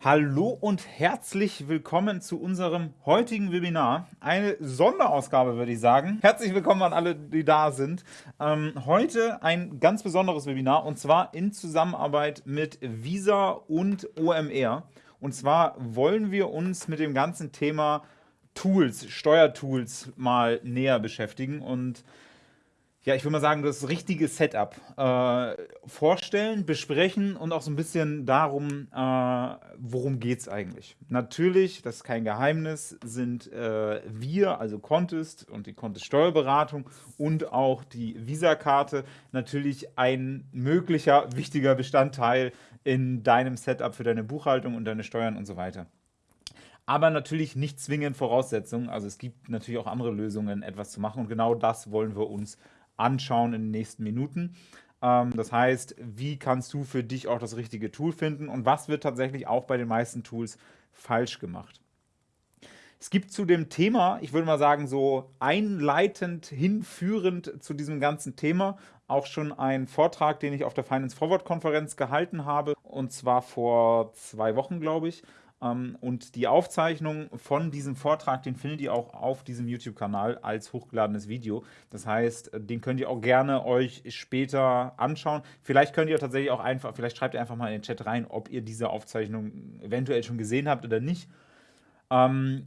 Hallo und herzlich willkommen zu unserem heutigen Webinar. Eine Sonderausgabe, würde ich sagen. Herzlich willkommen an alle, die da sind. Ähm, heute ein ganz besonderes Webinar und zwar in Zusammenarbeit mit Visa und OMR. Und zwar wollen wir uns mit dem ganzen Thema Tools, Steuertools mal näher beschäftigen und ja, ich würde mal sagen, das richtige Setup äh, vorstellen, besprechen und auch so ein bisschen darum, äh, worum geht es eigentlich. Natürlich, das ist kein Geheimnis, sind äh, wir, also Contest und die Contest Steuerberatung und auch die Visa-Karte natürlich ein möglicher wichtiger Bestandteil in deinem Setup für deine Buchhaltung und deine Steuern und so weiter aber natürlich nicht zwingend Voraussetzungen. Also es gibt natürlich auch andere Lösungen, etwas zu machen und genau das wollen wir uns anschauen in den nächsten Minuten. Ähm, das heißt, wie kannst du für dich auch das richtige Tool finden und was wird tatsächlich auch bei den meisten Tools falsch gemacht. Es gibt zu dem Thema, ich würde mal sagen, so einleitend, hinführend zu diesem ganzen Thema auch schon einen Vortrag, den ich auf der Finance Forward Konferenz gehalten habe, und zwar vor zwei Wochen, glaube ich. Ähm, und die Aufzeichnung von diesem Vortrag, den findet ihr auch auf diesem YouTube-Kanal als hochgeladenes Video. Das heißt, äh, den könnt ihr auch gerne euch später anschauen. Vielleicht könnt ihr tatsächlich auch einfach, vielleicht schreibt ihr einfach mal in den Chat rein, ob ihr diese Aufzeichnung eventuell schon gesehen habt oder nicht. Ähm,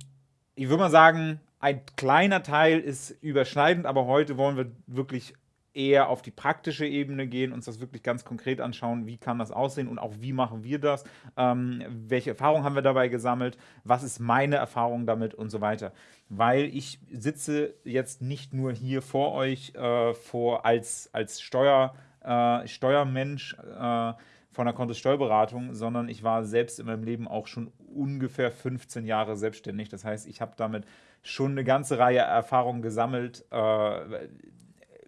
ich würde mal sagen, ein kleiner Teil ist überschneidend, aber heute wollen wir wirklich eher auf die praktische Ebene gehen, uns das wirklich ganz konkret anschauen, wie kann das aussehen und auch wie machen wir das, ähm, welche Erfahrungen haben wir dabei gesammelt, was ist meine Erfahrung damit und so weiter. Weil ich sitze jetzt nicht nur hier vor euch äh, vor als, als Steuer, äh, Steuermensch äh, von der Kontosteuerberatung, sondern ich war selbst in meinem Leben auch schon ungefähr 15 Jahre selbstständig. Das heißt, ich habe damit schon eine ganze Reihe Erfahrungen gesammelt, äh,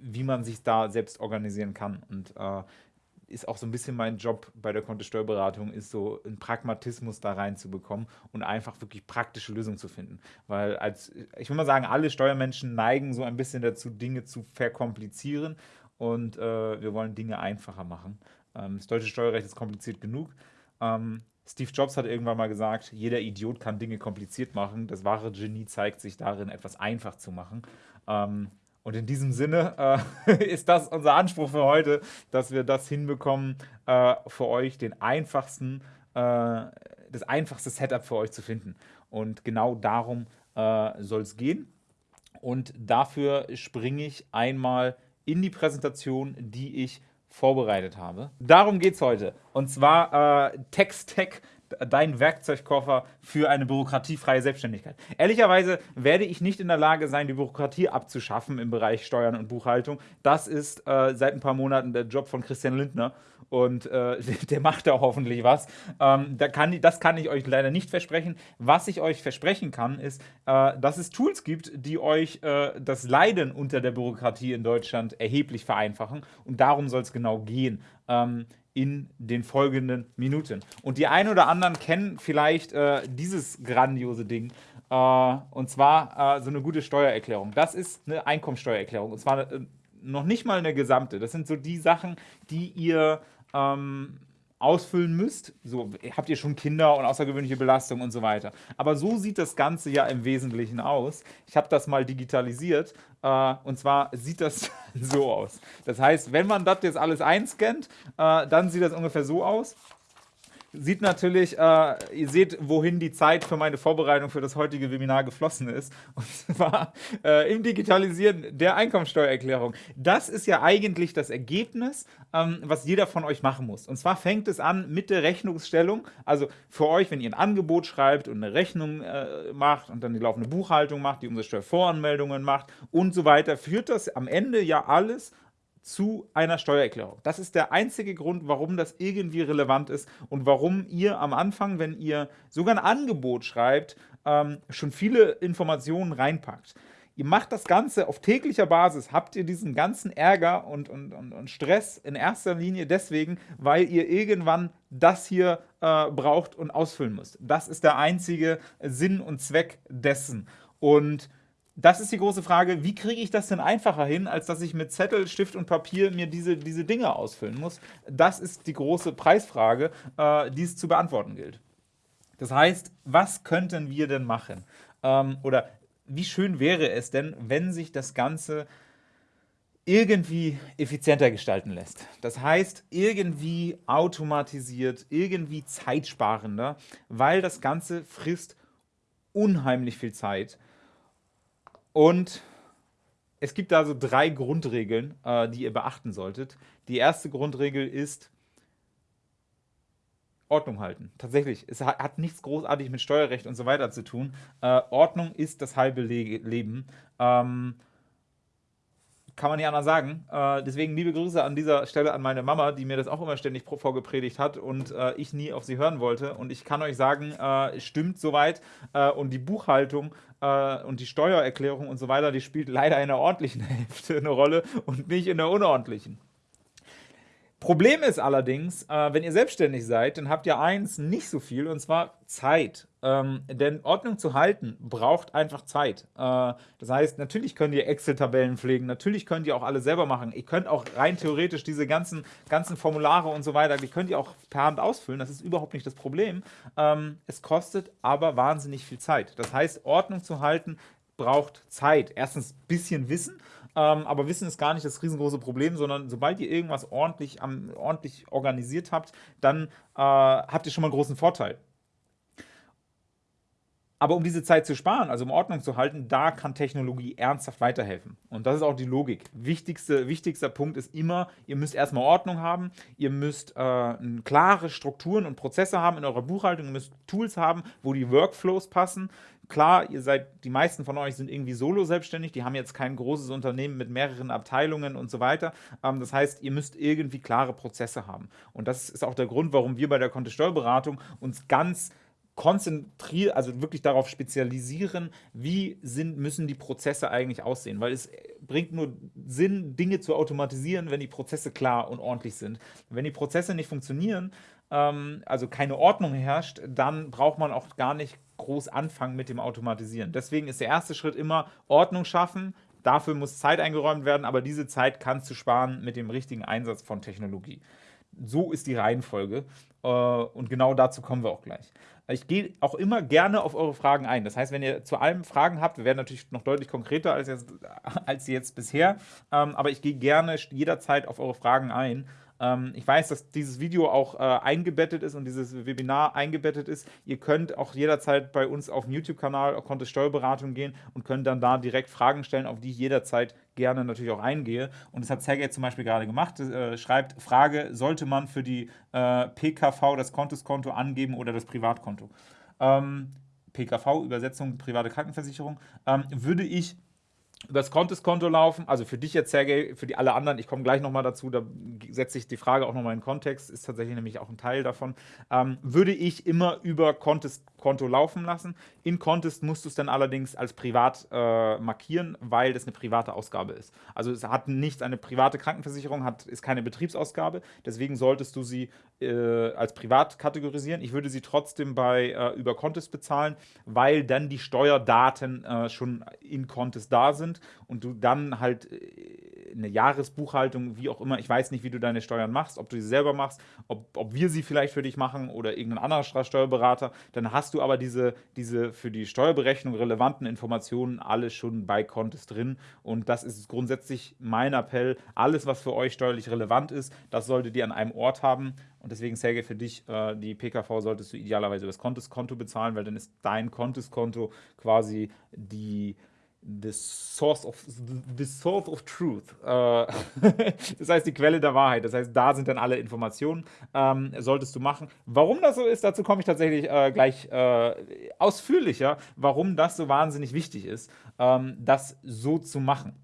wie man sich da selbst organisieren kann. Und äh, ist auch so ein bisschen mein Job bei der Kontosteuerberatung, ist so einen Pragmatismus da reinzubekommen und einfach wirklich praktische Lösungen zu finden. Weil als, ich würde mal sagen, alle Steuermenschen neigen so ein bisschen dazu, Dinge zu verkomplizieren und äh, wir wollen Dinge einfacher machen. Ähm, das deutsche Steuerrecht ist kompliziert genug. Ähm, Steve Jobs hat irgendwann mal gesagt, jeder Idiot kann Dinge kompliziert machen. Das wahre Genie zeigt sich darin, etwas einfach zu machen. Ähm, und in diesem Sinne äh, ist das unser Anspruch für heute, dass wir das hinbekommen, äh, für euch den einfachsten, äh, das einfachste Setup für euch zu finden. Und genau darum äh, soll es gehen. Und dafür springe ich einmal in die Präsentation, die ich vorbereitet habe. Darum geht es heute. Und zwar äh, Text-Tech dein Werkzeugkoffer für eine bürokratiefreie Selbstständigkeit. Ehrlicherweise werde ich nicht in der Lage sein, die Bürokratie abzuschaffen im Bereich Steuern und Buchhaltung. Das ist äh, seit ein paar Monaten der Job von Christian Lindner und äh, der macht da hoffentlich was. Ähm, da kann, das kann ich euch leider nicht versprechen. Was ich euch versprechen kann, ist, äh, dass es Tools gibt, die euch äh, das Leiden unter der Bürokratie in Deutschland erheblich vereinfachen und darum soll es genau gehen. Ähm, in den folgenden Minuten. Und die einen oder anderen kennen vielleicht äh, dieses grandiose Ding. Äh, und zwar äh, so eine gute Steuererklärung. Das ist eine Einkommensteuererklärung. Und zwar äh, noch nicht mal eine gesamte. Das sind so die Sachen, die ihr ähm, ausfüllen müsst. So habt ihr schon Kinder und außergewöhnliche Belastung und so weiter. Aber so sieht das Ganze ja im Wesentlichen aus. Ich habe das mal digitalisiert äh, und zwar sieht das so aus. Das heißt, wenn man das jetzt alles einscannt, äh, dann sieht das ungefähr so aus sieht natürlich, äh, ihr seht, wohin die Zeit für meine Vorbereitung für das heutige Webinar geflossen ist. Und zwar äh, im Digitalisieren der Einkommensteuererklärung. Das ist ja eigentlich das Ergebnis, ähm, was jeder von euch machen muss. Und zwar fängt es an mit der Rechnungsstellung. Also für euch, wenn ihr ein Angebot schreibt und eine Rechnung äh, macht und dann die laufende Buchhaltung macht, die Umsatzsteuervoranmeldungen macht und so weiter, führt das am Ende ja alles zu einer Steuererklärung. Das ist der einzige Grund, warum das irgendwie relevant ist und warum ihr am Anfang, wenn ihr sogar ein Angebot schreibt, ähm, schon viele Informationen reinpackt. Ihr macht das Ganze auf täglicher Basis, habt ihr diesen ganzen Ärger und, und, und, und Stress in erster Linie deswegen, weil ihr irgendwann das hier äh, braucht und ausfüllen müsst. Das ist der einzige Sinn und Zweck dessen. Und das ist die große Frage, wie kriege ich das denn einfacher hin, als dass ich mit Zettel, Stift und Papier mir diese, diese Dinge ausfüllen muss? Das ist die große Preisfrage, äh, die es zu beantworten gilt. Das heißt, was könnten wir denn machen? Ähm, oder wie schön wäre es denn, wenn sich das Ganze irgendwie effizienter gestalten lässt. Das heißt, irgendwie automatisiert, irgendwie zeitsparender, weil das Ganze frisst unheimlich viel Zeit. Und es gibt da so drei Grundregeln, äh, die ihr beachten solltet. Die erste Grundregel ist, Ordnung halten. Tatsächlich, es hat nichts großartig mit Steuerrecht und so weiter zu tun. Äh, Ordnung ist das halbe Le Leben. Ähm, kann man nicht anders sagen. Äh, deswegen liebe Grüße an dieser Stelle an meine Mama, die mir das auch immer ständig vorgepredigt hat und äh, ich nie auf sie hören wollte. Und ich kann euch sagen, äh, stimmt soweit. Äh, und die Buchhaltung äh, und die Steuererklärung und so weiter, die spielt leider in der ordentlichen Hälfte eine Rolle und nicht in der unordentlichen. Problem ist allerdings, äh, wenn ihr selbstständig seid, dann habt ihr eins nicht so viel, und zwar Zeit. Ähm, denn Ordnung zu halten braucht einfach Zeit. Äh, das heißt, natürlich könnt ihr Excel-Tabellen pflegen, natürlich könnt ihr auch alle selber machen. Ihr könnt auch rein theoretisch diese ganzen, ganzen Formulare und so weiter, die könnt ihr auch per Hand ausfüllen. Das ist überhaupt nicht das Problem. Ähm, es kostet aber wahnsinnig viel Zeit. Das heißt, Ordnung zu halten braucht Zeit. Erstens ein bisschen Wissen ähm, aber Wissen ist gar nicht das riesengroße Problem, sondern sobald ihr irgendwas ordentlich, am, ordentlich organisiert habt, dann äh, habt ihr schon mal einen großen Vorteil. Aber um diese Zeit zu sparen, also um Ordnung zu halten, da kann Technologie ernsthaft weiterhelfen. Und das ist auch die Logik. Wichtigste, wichtigster Punkt ist immer, ihr müsst erstmal Ordnung haben, ihr müsst äh, klare Strukturen und Prozesse haben in eurer Buchhaltung, ihr müsst Tools haben, wo die Workflows passen. Klar, ihr seid, die meisten von euch sind irgendwie solo selbstständig, die haben jetzt kein großes Unternehmen mit mehreren Abteilungen und so weiter. Ähm, das heißt, ihr müsst irgendwie klare Prozesse haben. Und das ist auch der Grund, warum wir bei der Kontosteuerberatung uns ganz konzentrieren, also wirklich darauf spezialisieren, wie sind, müssen die Prozesse eigentlich aussehen. Weil es bringt nur Sinn, Dinge zu automatisieren, wenn die Prozesse klar und ordentlich sind. Wenn die Prozesse nicht funktionieren, ähm, also keine Ordnung herrscht, dann braucht man auch gar nicht groß anfangen mit dem Automatisieren. Deswegen ist der erste Schritt immer Ordnung schaffen. Dafür muss Zeit eingeräumt werden, aber diese Zeit kannst du sparen mit dem richtigen Einsatz von Technologie. So ist die Reihenfolge äh, und genau dazu kommen wir auch gleich. Ich gehe auch immer gerne auf eure Fragen ein. Das heißt, wenn ihr zu allem Fragen habt, wir werden natürlich noch deutlich konkreter als jetzt, als jetzt bisher, ähm, aber ich gehe gerne jederzeit auf eure Fragen ein. Ähm, ich weiß, dass dieses Video auch äh, eingebettet ist und dieses Webinar eingebettet ist. Ihr könnt auch jederzeit bei uns auf dem YouTube-Kanal Kontist Steuerberatung gehen und könnt dann da direkt Fragen stellen, auf die ich jederzeit gerne natürlich auch eingehe. Und das hat Sergej zum Beispiel gerade gemacht. Äh, schreibt, Frage, sollte man für die äh, PKV das Kontoskonto angeben oder das Privatkonto? Ähm, PKV, Übersetzung private Krankenversicherung, ähm, würde ich über das Contest-Konto laufen. Also für dich jetzt, Sergej, für die alle anderen, ich komme gleich nochmal dazu, da setze ich die Frage auch nochmal in Kontext, ist tatsächlich nämlich auch ein Teil davon, ähm, würde ich immer über Contest-Konto laufen lassen. In Contest musst du es dann allerdings als privat äh, markieren, weil das eine private Ausgabe ist. Also es hat nichts, eine private Krankenversicherung hat, ist keine Betriebsausgabe, deswegen solltest du sie äh, als privat kategorisieren. Ich würde sie trotzdem bei äh, über Contest bezahlen, weil dann die Steuerdaten äh, schon in Contest da sind und du dann halt äh, eine Jahresbuchhaltung, wie auch immer, ich weiß nicht, wie du deine Steuern machst, ob du sie selber machst, ob, ob wir sie vielleicht für dich machen oder irgendein anderer Steuerberater, dann hast du aber diese, diese für die Steuerberechnung relevanten Informationen alle schon bei Contest drin. Und das ist grundsätzlich mein Appell, alles, was für euch steuerlich relevant ist, das solltet ihr an einem Ort haben und deswegen, Sergej, für dich, äh, die PKV solltest du idealerweise über das Kontoskonto bezahlen, weil dann ist dein Kontoskonto quasi die the source of the source of truth. Äh, das heißt die Quelle der Wahrheit. Das heißt, da sind dann alle Informationen. Ähm, solltest du machen. Warum das so ist, dazu komme ich tatsächlich äh, gleich äh, ausführlicher, warum das so wahnsinnig wichtig ist, ähm, das so zu machen.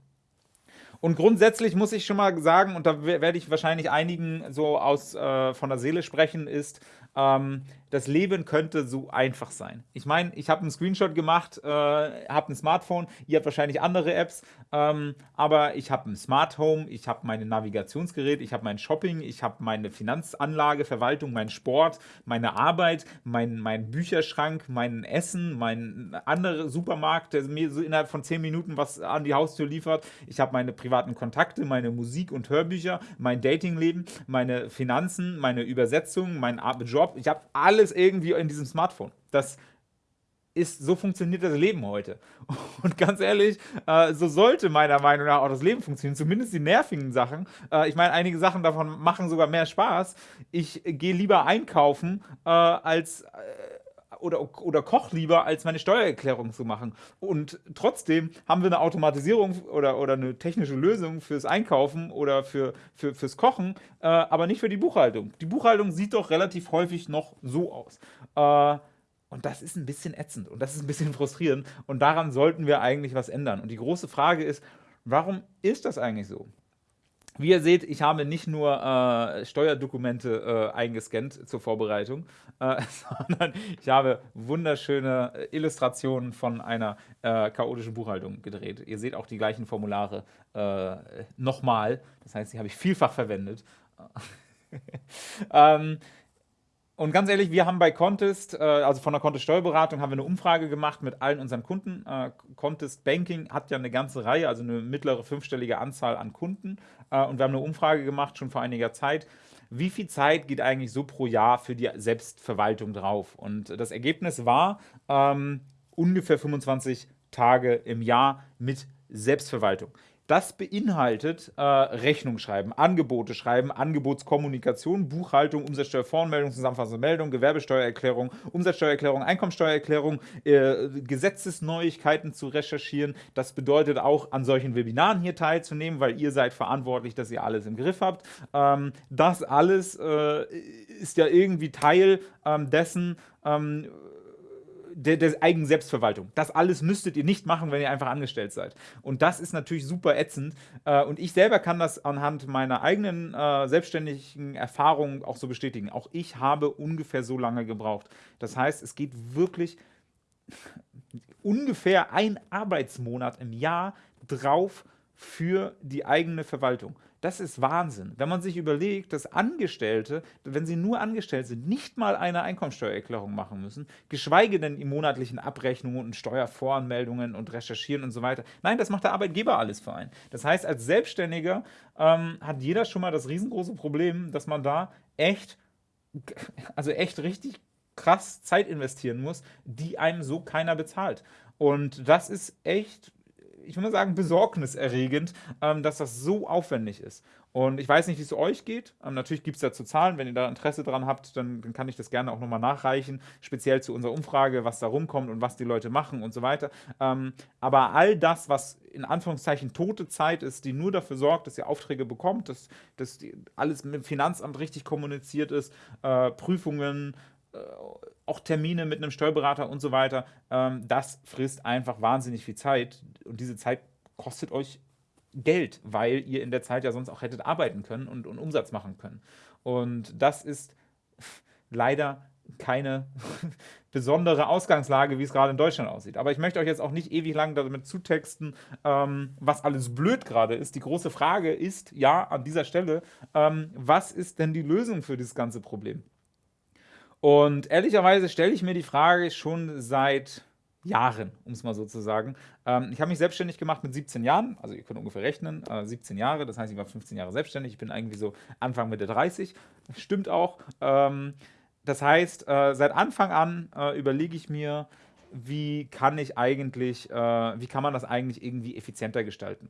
Und grundsätzlich muss ich schon mal sagen, und da werde ich wahrscheinlich einigen so aus äh, von der Seele sprechen, ist, ähm, das Leben könnte so einfach sein. Ich meine, ich habe einen Screenshot gemacht, äh, habe ein Smartphone, ihr habt wahrscheinlich andere Apps, ähm, aber ich habe ein Smart Home, ich habe mein Navigationsgerät, ich habe mein Shopping, ich habe meine Finanzanlage, Verwaltung, meinen Sport, meine Arbeit, mein, mein Bücherschrank, mein Essen, mein anderer Supermarkt, der mir so innerhalb von 10 Minuten was an die Haustür liefert. Ich habe meine privaten Kontakte, meine Musik und Hörbücher, mein Datingleben, meine Finanzen, meine Übersetzung, mein Job. Ich habe alle alles irgendwie in diesem Smartphone. Das ist, so funktioniert das Leben heute. Und ganz ehrlich, äh, so sollte meiner Meinung nach auch das Leben funktionieren, zumindest die nervigen Sachen. Äh, ich meine, einige Sachen davon machen sogar mehr Spaß. Ich gehe lieber einkaufen, äh, als äh, oder, oder koch lieber, als meine Steuererklärung zu machen. Und trotzdem haben wir eine Automatisierung oder, oder eine technische Lösung fürs Einkaufen oder für, für, fürs Kochen, äh, aber nicht für die Buchhaltung. Die Buchhaltung sieht doch relativ häufig noch so aus. Äh, und das ist ein bisschen ätzend und das ist ein bisschen frustrierend. Und daran sollten wir eigentlich was ändern. Und die große Frage ist, warum ist das eigentlich so? Wie ihr seht, ich habe nicht nur äh, Steuerdokumente äh, eingescannt zur Vorbereitung, äh, sondern ich habe wunderschöne Illustrationen von einer äh, chaotischen Buchhaltung gedreht. Ihr seht auch die gleichen Formulare äh, nochmal. Das heißt, die habe ich vielfach verwendet. ähm, und ganz ehrlich, wir haben bei Contest, äh, also von der Contest Steuerberatung, haben wir eine Umfrage gemacht mit allen unseren Kunden. Äh, Contest Banking hat ja eine ganze Reihe, also eine mittlere fünfstellige Anzahl an Kunden. Äh, und wir haben eine Umfrage gemacht, schon vor einiger Zeit. Wie viel Zeit geht eigentlich so pro Jahr für die Selbstverwaltung drauf? Und das Ergebnis war ähm, ungefähr 25 Tage im Jahr mit Selbstverwaltung. Das beinhaltet äh, Rechnung schreiben, Angebote schreiben, Angebotskommunikation, Buchhaltung, Umsatzsteuervoranmeldung, zusammenfassende Meldung, Gewerbesteuererklärung, Umsatzsteuererklärung, Einkommensteuererklärung, äh, Gesetzesneuigkeiten zu recherchieren. Das bedeutet auch, an solchen Webinaren hier teilzunehmen, weil ihr seid verantwortlich, dass ihr alles im Griff habt. Ähm, das alles äh, ist ja irgendwie Teil ähm, dessen, ähm, der, der eigenen Selbstverwaltung. Das alles müsstet ihr nicht machen, wenn ihr einfach angestellt seid. Und das ist natürlich super ätzend. Äh, und ich selber kann das anhand meiner eigenen äh, selbstständigen Erfahrungen auch so bestätigen. Auch ich habe ungefähr so lange gebraucht. Das heißt, es geht wirklich ungefähr ein Arbeitsmonat im Jahr drauf für die eigene Verwaltung. Das ist Wahnsinn. Wenn man sich überlegt, dass Angestellte, wenn sie nur angestellt sind, nicht mal eine Einkommensteuererklärung machen müssen, geschweige denn die monatlichen Abrechnungen und Steuervoranmeldungen und Recherchieren und so weiter. Nein, das macht der Arbeitgeber alles für einen. Das heißt, als Selbstständiger ähm, hat jeder schon mal das riesengroße Problem, dass man da echt, also echt richtig krass Zeit investieren muss, die einem so keiner bezahlt. Und das ist echt ich würde mal sagen, besorgniserregend, ähm, dass das so aufwendig ist. Und ich weiß nicht, wie es euch geht. Ähm, natürlich gibt es dazu Zahlen. Wenn ihr da Interesse dran habt, dann, dann kann ich das gerne auch nochmal nachreichen, speziell zu unserer Umfrage, was da rumkommt und was die Leute machen und so weiter. Ähm, aber all das, was in Anführungszeichen tote Zeit ist, die nur dafür sorgt, dass ihr Aufträge bekommt, dass, dass alles mit dem Finanzamt richtig kommuniziert ist, äh, Prüfungen, äh, auch Termine mit einem Steuerberater und so weiter, ähm, das frisst einfach wahnsinnig viel Zeit und diese Zeit kostet euch Geld, weil ihr in der Zeit ja sonst auch hättet arbeiten können und, und Umsatz machen können. Und das ist leider keine besondere Ausgangslage, wie es gerade in Deutschland aussieht. Aber ich möchte euch jetzt auch nicht ewig lang damit zutexten, ähm, was alles blöd gerade ist. Die große Frage ist, ja, an dieser Stelle, ähm, was ist denn die Lösung für dieses ganze Problem? Und ehrlicherweise stelle ich mir die Frage schon seit Jahren, um es mal so zu sagen. Ähm, ich habe mich selbstständig gemacht mit 17 Jahren, also ihr könnt ungefähr rechnen, äh, 17 Jahre, das heißt, ich war 15 Jahre selbstständig, ich bin irgendwie so Anfang Mitte 30, stimmt auch. Ähm, das heißt, äh, seit Anfang an äh, überlege ich mir, wie kann ich eigentlich, äh, wie kann man das eigentlich irgendwie effizienter gestalten.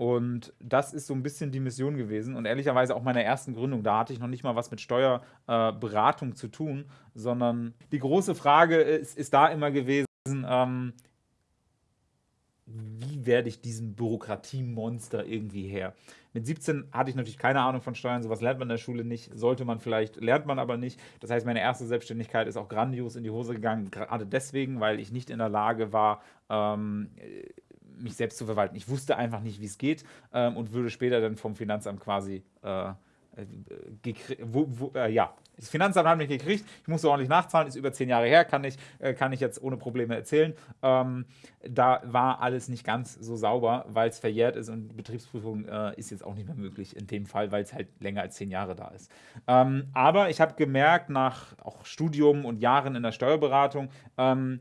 Und das ist so ein bisschen die Mission gewesen und ehrlicherweise auch meiner ersten Gründung. Da hatte ich noch nicht mal was mit Steuerberatung äh, zu tun, sondern die große Frage ist, ist da immer gewesen, ähm, wie werde ich diesem Bürokratiemonster irgendwie her? Mit 17 hatte ich natürlich keine Ahnung von Steuern, sowas lernt man in der Schule nicht, sollte man vielleicht, lernt man aber nicht. Das heißt, meine erste Selbstständigkeit ist auch grandios in die Hose gegangen, gerade deswegen, weil ich nicht in der Lage war, ähm, mich selbst zu verwalten. Ich wusste einfach nicht, wie es geht ähm, und würde später dann vom Finanzamt quasi äh, wo, wo, äh, ja, das Finanzamt hat mich gekriegt, ich musste ordentlich nachzahlen, ist über zehn Jahre her, kann ich, äh, kann ich jetzt ohne Probleme erzählen. Ähm, da war alles nicht ganz so sauber, weil es verjährt ist und Betriebsprüfung äh, ist jetzt auch nicht mehr möglich in dem Fall, weil es halt länger als zehn Jahre da ist. Ähm, aber ich habe gemerkt, nach auch Studium und Jahren in der Steuerberatung, ähm,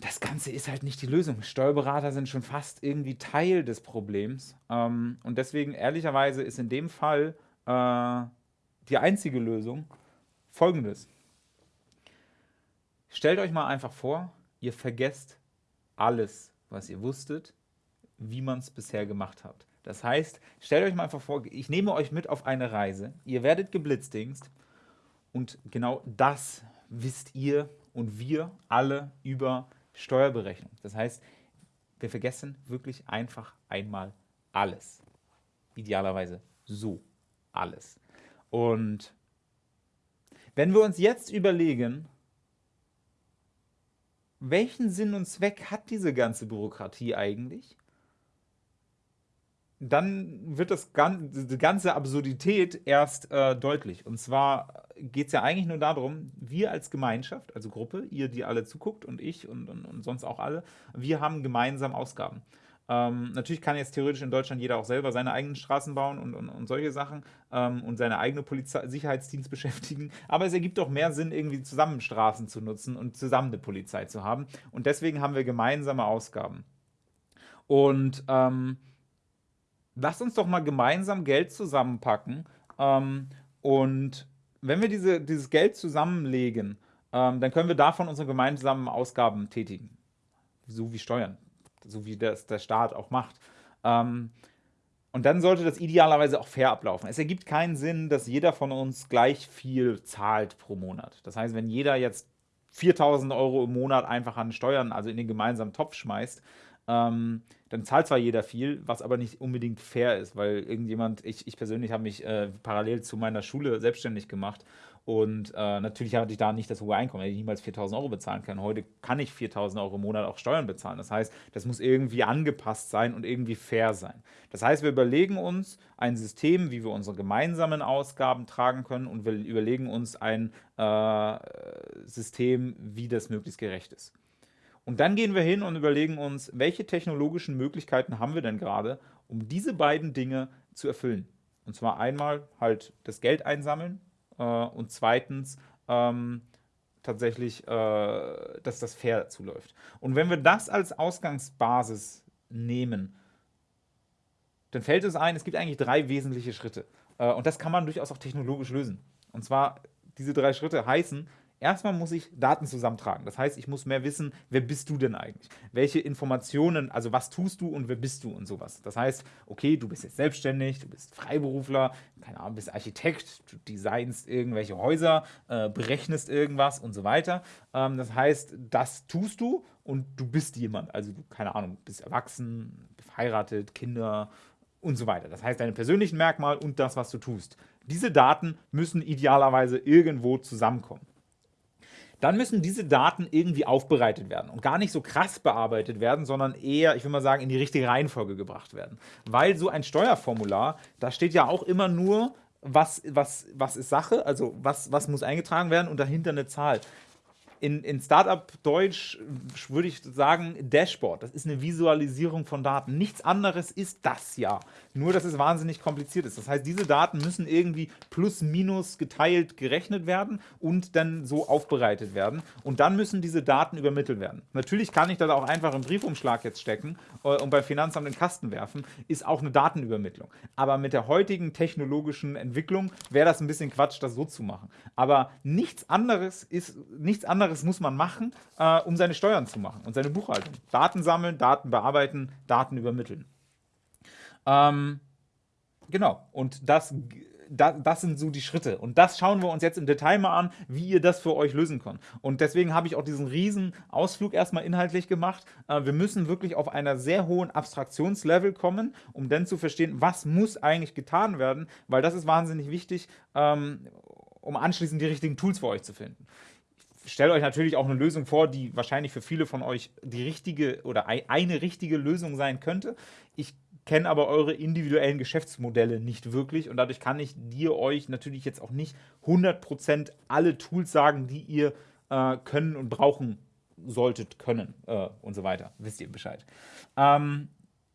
das Ganze ist halt nicht die Lösung. Steuerberater sind schon fast irgendwie Teil des Problems. Ähm, und deswegen, ehrlicherweise, ist in dem Fall äh, die einzige Lösung folgendes. stellt euch mal einfach vor, ihr vergesst alles, was ihr wusstet, wie man es bisher gemacht hat. Das heißt, stellt euch mal einfach vor, ich nehme euch mit auf eine Reise, ihr werdet geblitzdingst und genau das wisst ihr und wir alle über Steuerberechnung. Das heißt, wir vergessen wirklich einfach einmal alles. Idealerweise so alles. Und wenn wir uns jetzt überlegen, welchen Sinn und Zweck hat diese ganze Bürokratie eigentlich? Dann wird das die ganze Absurdität erst äh, deutlich. Und zwar geht es ja eigentlich nur darum, wir als Gemeinschaft, also Gruppe, ihr, die alle zuguckt und ich und, und, und sonst auch alle, wir haben gemeinsam Ausgaben. Ähm, natürlich kann jetzt theoretisch in Deutschland jeder auch selber seine eigenen Straßen bauen und, und, und solche Sachen ähm, und seine eigene Polizei Sicherheitsdienst beschäftigen. Aber es ergibt doch mehr Sinn, irgendwie zusammen Straßen zu nutzen und zusammen eine Polizei zu haben. Und deswegen haben wir gemeinsame Ausgaben. Und ähm, lasst uns doch mal gemeinsam Geld zusammenpacken. Ähm, und wenn wir diese, dieses Geld zusammenlegen, ähm, dann können wir davon unsere gemeinsamen Ausgaben tätigen. So wie Steuern so wie das der Staat auch macht. Ähm, und dann sollte das idealerweise auch fair ablaufen. Es ergibt keinen Sinn, dass jeder von uns gleich viel zahlt pro Monat. Das heißt, wenn jeder jetzt 4000 Euro im Monat einfach an Steuern, also in den gemeinsamen Topf schmeißt, ähm, dann zahlt zwar jeder viel, was aber nicht unbedingt fair ist, weil irgendjemand, ich, ich persönlich habe mich äh, parallel zu meiner Schule selbstständig gemacht und äh, natürlich hatte ich da nicht das hohe Einkommen, hätte ich niemals 4.000 Euro bezahlen können. Heute kann ich 4.000 Euro im Monat auch Steuern bezahlen. Das heißt, das muss irgendwie angepasst sein und irgendwie fair sein. Das heißt, wir überlegen uns ein System, wie wir unsere gemeinsamen Ausgaben tragen können und wir überlegen uns ein äh, System, wie das möglichst gerecht ist. Und dann gehen wir hin und überlegen uns, welche technologischen Möglichkeiten haben wir denn gerade, um diese beiden Dinge zu erfüllen. Und zwar einmal halt das Geld einsammeln, äh, und zweitens ähm, tatsächlich, äh, dass das fair zuläuft. Und wenn wir das als Ausgangsbasis nehmen, dann fällt es ein, es gibt eigentlich drei wesentliche Schritte. Äh, und das kann man durchaus auch technologisch lösen. Und zwar, diese drei Schritte heißen, Erstmal muss ich Daten zusammentragen. Das heißt, ich muss mehr wissen, wer bist du denn eigentlich? Welche Informationen, also was tust du und wer bist du und sowas. Das heißt, okay, du bist jetzt selbstständig, du bist Freiberufler, keine Ahnung, bist Architekt, du designst irgendwelche Häuser, äh, berechnest irgendwas und so weiter. Ähm, das heißt, das tust du und du bist jemand. Also du, keine Ahnung, bist erwachsen, verheiratet, Kinder und so weiter. Das heißt, deine persönlichen Merkmale und das, was du tust. Diese Daten müssen idealerweise irgendwo zusammenkommen dann müssen diese Daten irgendwie aufbereitet werden und gar nicht so krass bearbeitet werden, sondern eher, ich würde mal sagen, in die richtige Reihenfolge gebracht werden. Weil so ein Steuerformular, da steht ja auch immer nur, was, was, was ist Sache, also was, was muss eingetragen werden und dahinter eine Zahl in, in Startup-Deutsch würde ich sagen Dashboard. Das ist eine Visualisierung von Daten. Nichts anderes ist das ja. Nur, dass es wahnsinnig kompliziert ist. Das heißt, diese Daten müssen irgendwie plus minus geteilt gerechnet werden und dann so aufbereitet werden. Und dann müssen diese Daten übermittelt werden. Natürlich kann ich das auch einfach im Briefumschlag jetzt stecken äh, und beim Finanzamt in den Kasten werfen. Ist auch eine Datenübermittlung. Aber mit der heutigen technologischen Entwicklung wäre das ein bisschen Quatsch, das so zu machen. Aber nichts anderes ist, nichts anderes anderes muss man machen, äh, um seine Steuern zu machen und seine Buchhaltung. Daten sammeln, Daten bearbeiten, Daten übermitteln. Ähm, genau, und das, das, das, sind so die Schritte. Und das schauen wir uns jetzt im Detail mal an, wie ihr das für euch lösen könnt. Und deswegen habe ich auch diesen riesen Ausflug erstmal inhaltlich gemacht. Äh, wir müssen wirklich auf einer sehr hohen Abstraktionslevel kommen, um dann zu verstehen, was muss eigentlich getan werden, weil das ist wahnsinnig wichtig, ähm, um anschließend die richtigen Tools für euch zu finden stelle euch natürlich auch eine Lösung vor, die wahrscheinlich für viele von euch die richtige oder eine richtige Lösung sein könnte. Ich kenne aber eure individuellen Geschäftsmodelle nicht wirklich und dadurch kann ich dir euch natürlich jetzt auch nicht 100% alle Tools sagen, die ihr äh, können und brauchen solltet können äh, und so weiter. Wisst ihr Bescheid. Ähm,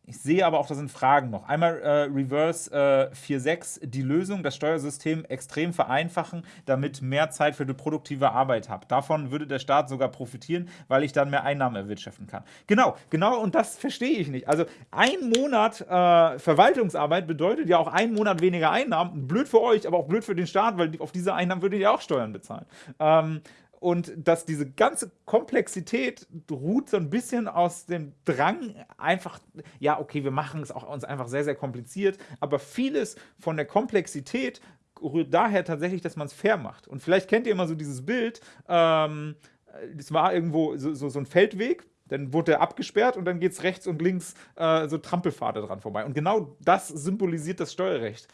ich sehe aber auch, da sind Fragen noch. Einmal äh, Reverse äh, 4.6, die Lösung, das Steuersystem extrem vereinfachen, damit mehr Zeit für die produktive Arbeit habe. Davon würde der Staat sogar profitieren, weil ich dann mehr Einnahmen erwirtschaften kann. Genau, genau, und das verstehe ich nicht. Also ein Monat äh, Verwaltungsarbeit bedeutet ja auch ein Monat weniger Einnahmen. Blöd für euch, aber auch blöd für den Staat, weil auf diese Einnahmen würdet ihr auch Steuern bezahlen. Ähm, und dass diese ganze Komplexität ruht so ein bisschen aus dem Drang, einfach, ja, okay, wir machen es auch uns einfach sehr, sehr kompliziert, aber vieles von der Komplexität rührt daher tatsächlich, dass man es fair macht. Und vielleicht kennt ihr immer so dieses Bild, ähm, es war irgendwo so, so, so ein Feldweg, dann wurde er abgesperrt und dann geht es rechts und links äh, so Trampelpfade dran vorbei. Und genau das symbolisiert das Steuerrecht.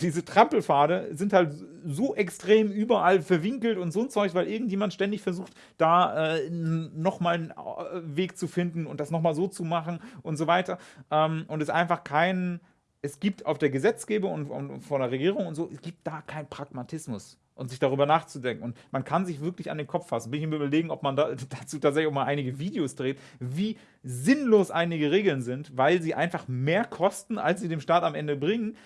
Diese Trampelpfade sind halt so extrem überall verwinkelt und so ein Zeug, weil irgendjemand ständig versucht, da äh, nochmal einen äh, Weg zu finden und das nochmal so zu machen und so weiter. Ähm, und es einfach kein, es gibt auf der Gesetzgebung und, und von der Regierung und so, es gibt da keinen Pragmatismus und sich darüber nachzudenken. Und man kann sich wirklich an den Kopf fassen. Bin ich mir überlegen, ob man da, dazu tatsächlich auch mal einige Videos dreht, wie sinnlos einige Regeln sind, weil sie einfach mehr kosten, als sie dem Staat am Ende bringen.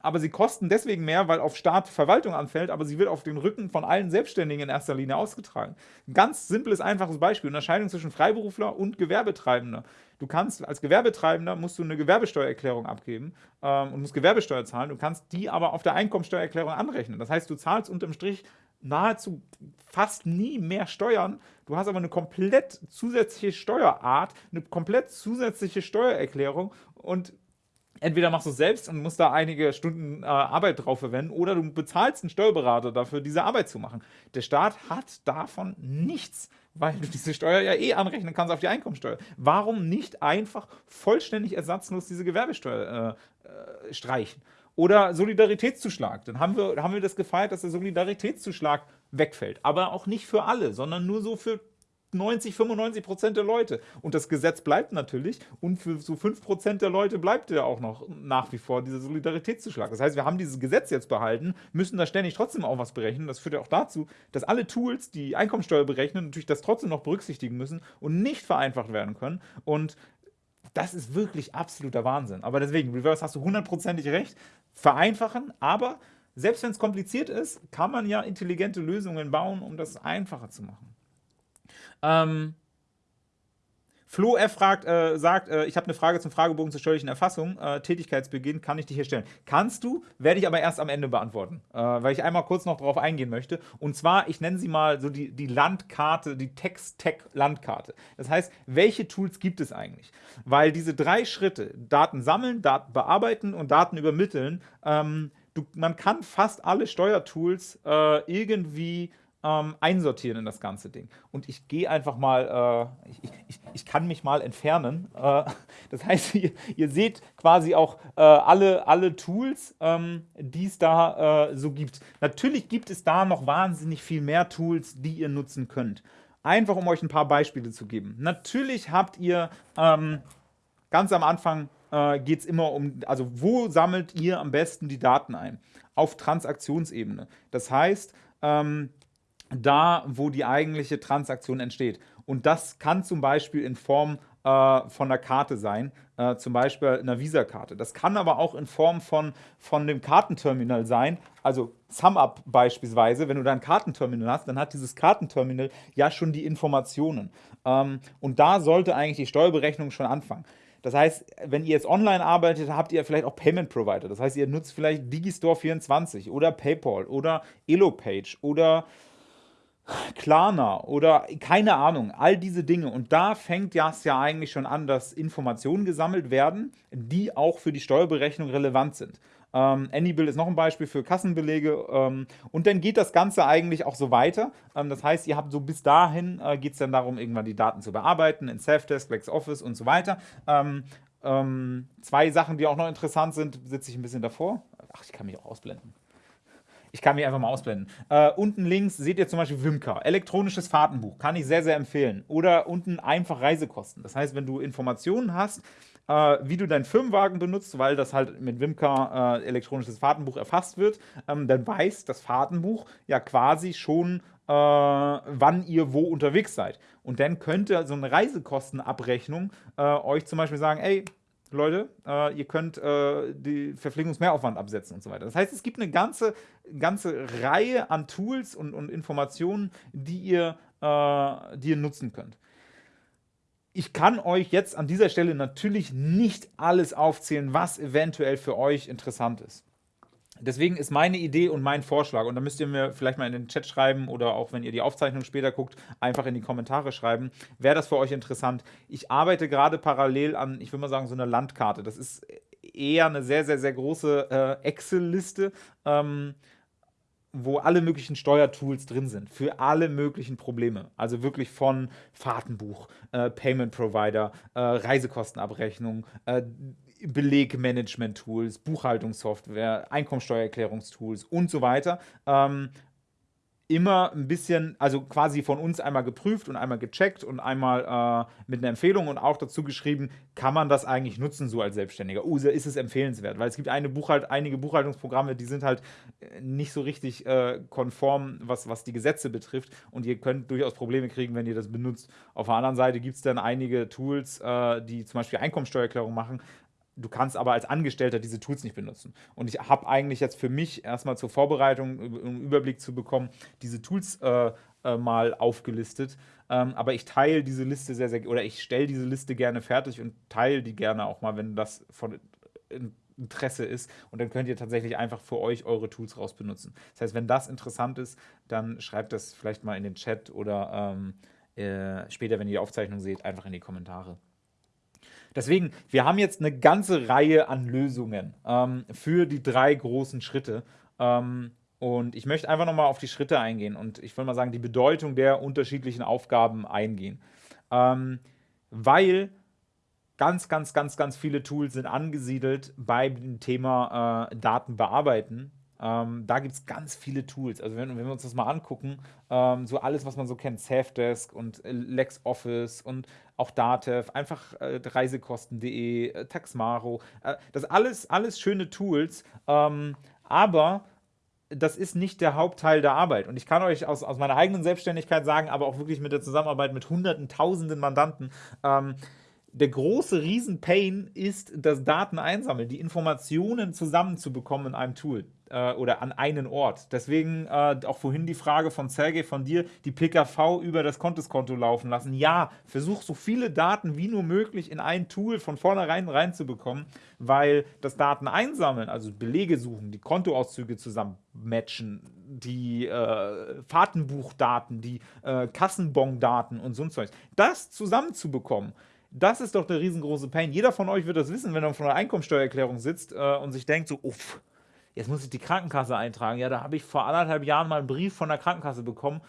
Aber sie kosten deswegen mehr, weil auf Staat Verwaltung anfällt, aber sie wird auf den Rücken von allen Selbstständigen in erster Linie ausgetragen. Ganz simples, einfaches Beispiel: Unterscheidung zwischen Freiberufler und Gewerbetreibender. Du kannst als Gewerbetreibender musst du eine Gewerbesteuererklärung abgeben ähm, und musst Gewerbesteuer zahlen. Du kannst die aber auf der Einkommensteuererklärung anrechnen. Das heißt, du zahlst unterm Strich nahezu fast nie mehr Steuern. Du hast aber eine komplett zusätzliche Steuerart, eine komplett zusätzliche Steuererklärung und entweder machst du es selbst und musst da einige Stunden äh, Arbeit drauf verwenden oder du bezahlst einen Steuerberater dafür, diese Arbeit zu machen. Der Staat hat davon nichts, weil du diese Steuer ja eh anrechnen kannst auf die Einkommensteuer. Warum nicht einfach vollständig ersatzlos diese Gewerbesteuer äh, äh, streichen? Oder Solidaritätszuschlag. Dann haben wir, haben wir das gefeiert, dass der Solidaritätszuschlag wegfällt. Aber auch nicht für alle, sondern nur so für 90, 95 Prozent der Leute. Und das Gesetz bleibt natürlich. Und für so 5 Prozent der Leute bleibt ja auch noch nach wie vor dieser Solidaritätszuschlag. Das heißt, wir haben dieses Gesetz jetzt behalten, müssen da ständig trotzdem auch was berechnen. Das führt ja auch dazu, dass alle Tools, die Einkommensteuer berechnen, natürlich das trotzdem noch berücksichtigen müssen und nicht vereinfacht werden können. Und das ist wirklich absoluter Wahnsinn. Aber deswegen, Reverse hast du hundertprozentig recht. Vereinfachen, aber selbst wenn es kompliziert ist, kann man ja intelligente Lösungen bauen, um das einfacher zu machen. Ähm, Flo F. Fragt, äh, sagt, äh, ich habe eine Frage zum Fragebogen zur steuerlichen Erfassung. Äh, Tätigkeitsbeginn kann ich dich hier stellen. Kannst du, werde ich aber erst am Ende beantworten, äh, weil ich einmal kurz noch darauf eingehen möchte. Und zwar, ich nenne sie mal so die, die Landkarte, die Text-Tech-Landkarte. Das heißt, welche Tools gibt es eigentlich? Weil diese drei Schritte, Daten sammeln, Daten bearbeiten und Daten übermitteln, ähm, du, man kann fast alle Steuertools äh, irgendwie ähm, einsortieren in das ganze Ding. Und ich gehe einfach mal, äh, ich, ich, ich, kann mich mal entfernen. Äh, das heißt, ihr, ihr, seht quasi auch äh, alle, alle Tools, ähm, die es da äh, so gibt. Natürlich gibt es da noch wahnsinnig viel mehr Tools, die ihr nutzen könnt. Einfach um euch ein paar Beispiele zu geben. Natürlich habt ihr ähm, ganz am Anfang äh, geht es immer um, also wo sammelt ihr am besten die Daten ein? Auf Transaktionsebene. Das heißt, ähm, da, wo die eigentliche Transaktion entsteht. Und das kann zum Beispiel in Form äh, von einer Karte sein, äh, zum Beispiel einer Visa-Karte. Das kann aber auch in Form von, von dem Kartenterminal sein, also SumUp beispielsweise, wenn du da ein Kartenterminal hast, dann hat dieses Kartenterminal ja schon die Informationen. Ähm, und da sollte eigentlich die Steuerberechnung schon anfangen. Das heißt, wenn ihr jetzt online arbeitet, habt ihr vielleicht auch Payment Provider. Das heißt, ihr nutzt vielleicht Digistore24 oder PayPal oder Elopage oder Klarna oder keine Ahnung, all diese Dinge. Und da fängt das ja eigentlich schon an, dass Informationen gesammelt werden, die auch für die Steuerberechnung relevant sind. Ähm, Anybill ist noch ein Beispiel für Kassenbelege. Ähm, und dann geht das Ganze eigentlich auch so weiter. Ähm, das heißt, ihr habt so bis dahin, äh, geht es dann darum, irgendwann die Daten zu bearbeiten in Selfdesk, LexOffice und so weiter. Ähm, ähm, zwei Sachen, die auch noch interessant sind, sitze ich ein bisschen davor. Ach, ich kann mich auch ausblenden. Ich kann mich einfach mal ausblenden. Äh, unten links seht ihr zum Beispiel Wimka. Elektronisches Fahrtenbuch. Kann ich sehr, sehr empfehlen. Oder unten einfach Reisekosten. Das heißt, wenn du Informationen hast, äh, wie du deinen Firmenwagen benutzt, weil das halt mit Wimka äh, elektronisches Fahrtenbuch erfasst wird, ähm, dann weiß das Fahrtenbuch ja quasi schon, äh, wann ihr wo unterwegs seid. Und dann könnte so eine Reisekostenabrechnung äh, euch zum Beispiel sagen, ey, Leute, äh, ihr könnt äh, die Verpflegungsmehraufwand absetzen und so weiter. Das heißt, es gibt eine ganze, ganze Reihe an Tools und, und Informationen, die ihr, äh, die ihr nutzen könnt. Ich kann euch jetzt an dieser Stelle natürlich nicht alles aufzählen, was eventuell für euch interessant ist. Deswegen ist meine Idee und mein Vorschlag, und da müsst ihr mir vielleicht mal in den Chat schreiben oder auch wenn ihr die Aufzeichnung später guckt, einfach in die Kommentare schreiben, wäre das für euch interessant. Ich arbeite gerade parallel an, ich würde mal sagen, so einer Landkarte. Das ist eher eine sehr, sehr, sehr große äh, Excel-Liste. Ähm, wo alle möglichen Steuertools drin sind, für alle möglichen Probleme. Also wirklich von Fahrtenbuch, äh, Payment Provider, äh, Reisekostenabrechnung, äh, Belegmanagement-Tools, Buchhaltungssoftware, Einkommensteuererklärungstools und so weiter. Ähm, immer ein bisschen, also quasi von uns einmal geprüft und einmal gecheckt und einmal äh, mit einer Empfehlung und auch dazu geschrieben, kann man das eigentlich nutzen so als Selbstständiger? Oh, ist es empfehlenswert? Weil es gibt eine Buchhalt, einige Buchhaltungsprogramme, die sind halt äh, nicht so richtig äh, konform, was, was die Gesetze betrifft und ihr könnt durchaus Probleme kriegen, wenn ihr das benutzt. Auf der anderen Seite gibt es dann einige Tools, äh, die zum Beispiel Einkommensteuererklärung machen, Du kannst aber als Angestellter diese Tools nicht benutzen. Und ich habe eigentlich jetzt für mich erstmal zur Vorbereitung, um Überblick zu bekommen, diese Tools äh, äh, mal aufgelistet. Ähm, aber ich teile diese Liste sehr, sehr, oder ich stelle diese Liste gerne fertig und teile die gerne auch mal, wenn das von Interesse ist. Und dann könnt ihr tatsächlich einfach für euch eure Tools raus benutzen. Das heißt, wenn das interessant ist, dann schreibt das vielleicht mal in den Chat oder ähm, äh, später, wenn ihr die Aufzeichnung seht, einfach in die Kommentare. Deswegen, wir haben jetzt eine ganze Reihe an Lösungen ähm, für die drei großen Schritte. Ähm, und ich möchte einfach nochmal auf die Schritte eingehen und ich will mal sagen, die Bedeutung der unterschiedlichen Aufgaben eingehen. Ähm, weil ganz, ganz, ganz, ganz viele Tools sind angesiedelt bei dem Thema äh, Daten bearbeiten ähm, da gibt es ganz viele Tools. Also wenn, wenn, wir uns das mal angucken, ähm, so alles, was man so kennt, Safdesk und äh, LexOffice und auch Datev, einfach äh, reisekosten.de, äh, Taxmaro, äh, das alles, alles schöne Tools, ähm, aber das ist nicht der Hauptteil der Arbeit. Und ich kann euch aus, aus meiner eigenen Selbstständigkeit sagen, aber auch wirklich mit der Zusammenarbeit mit hunderten, tausenden Mandanten, ähm, der große Riesen-Pain ist das Daten einsammeln, die Informationen zusammenzubekommen in einem Tool äh, oder an einen Ort. Deswegen äh, auch vorhin die Frage von Sergej von dir, die PKV über das Kontoskonto laufen lassen. Ja, versuch so viele Daten wie nur möglich in ein Tool von vornherein reinzubekommen, weil das Daten einsammeln, also Belege suchen, die Kontoauszüge zusammen matchen, die äh, Fahrtenbuchdaten, die äh, Kassenbon-Daten und so ein Zeug, das zusammenzubekommen, das ist doch der riesengroße Pain. Jeder von euch wird das wissen, wenn er vor einer Einkommensteuererklärung sitzt äh, und sich denkt so, uff, jetzt muss ich die Krankenkasse eintragen. Ja, da habe ich vor anderthalb Jahren mal einen Brief von der Krankenkasse bekommen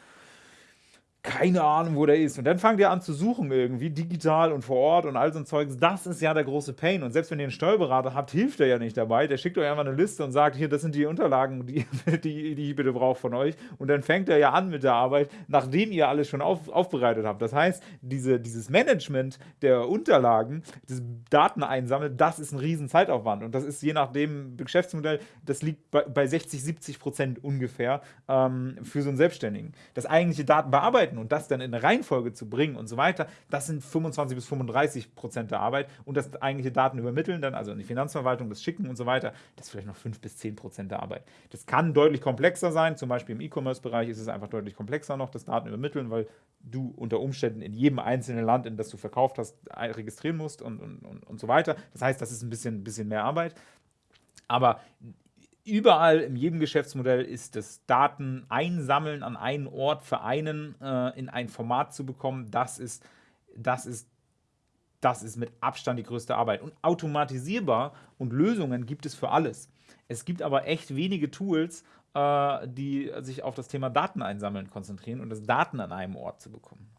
keine Ahnung, wo der ist. Und dann fangt ihr an zu suchen irgendwie, digital und vor Ort und all so ein Zeugs. Das ist ja der große Pain. Und selbst wenn ihr einen Steuerberater habt, hilft er ja nicht dabei. Der schickt euch einfach eine Liste und sagt, hier, das sind die Unterlagen, die, die, die ich bitte brauche von euch. Und dann fängt er ja an mit der Arbeit, nachdem ihr alles schon auf, aufbereitet habt. Das heißt, diese, dieses Management der Unterlagen, das Dateneinsammeln, das ist ein riesen Zeitaufwand. Und das ist je nachdem Geschäftsmodell, das liegt bei, bei 60, 70 Prozent ungefähr ähm, für so einen Selbstständigen. Das eigentliche Datenbearbeiten arbeiten und das dann in eine Reihenfolge zu bringen und so weiter, das sind 25 bis 35 Prozent der Arbeit und das eigentliche Daten übermitteln, dann also in die Finanzverwaltung, das Schicken und so weiter, das ist vielleicht noch 5 bis 10 Prozent der Arbeit. Das kann deutlich komplexer sein, zum Beispiel im E-Commerce-Bereich ist es einfach deutlich komplexer noch, das Daten übermitteln, weil du unter Umständen in jedem einzelnen Land, in das du verkauft hast, registrieren musst und, und, und, und so weiter. Das heißt, das ist ein bisschen, bisschen mehr Arbeit. Aber überall in jedem Geschäftsmodell ist das Daten einsammeln an einen Ort für einen äh, in ein Format zu bekommen, das ist, das ist das ist mit Abstand die größte Arbeit. Und automatisierbar und Lösungen gibt es für alles. Es gibt aber echt wenige Tools, äh, die sich auf das Thema Daten einsammeln konzentrieren und das Daten an einem Ort zu bekommen.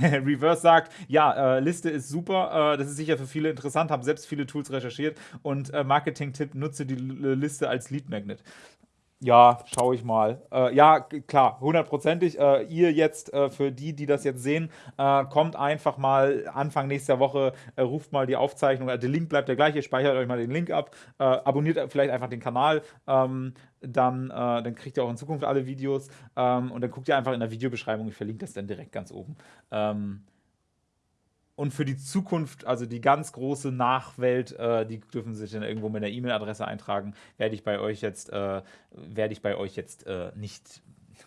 Reverse sagt, ja, äh, Liste ist super, äh, das ist sicher für viele interessant, habe selbst viele Tools recherchiert und äh, Marketing-Tipp, nutze die Liste als Lead Magnet. Ja, schaue ich mal. Äh, ja, klar, hundertprozentig. Äh, ihr jetzt, äh, für die, die das jetzt sehen, äh, kommt einfach mal Anfang nächster Woche, äh, ruft mal die Aufzeichnung. Äh, der Link bleibt der gleiche, speichert euch mal den Link ab, abonniert vielleicht einfach den Kanal. Ähm, dann, dann kriegt ihr auch in Zukunft alle Videos. Ähm, und dann guckt ihr einfach in der Videobeschreibung. Ich verlinke das dann direkt ganz oben. Ähm, und für die Zukunft, also die ganz große Nachwelt, äh, die dürfen sich dann irgendwo mit einer E-Mail-Adresse eintragen, werde ich bei euch jetzt, äh, werde ich bei euch jetzt äh, nicht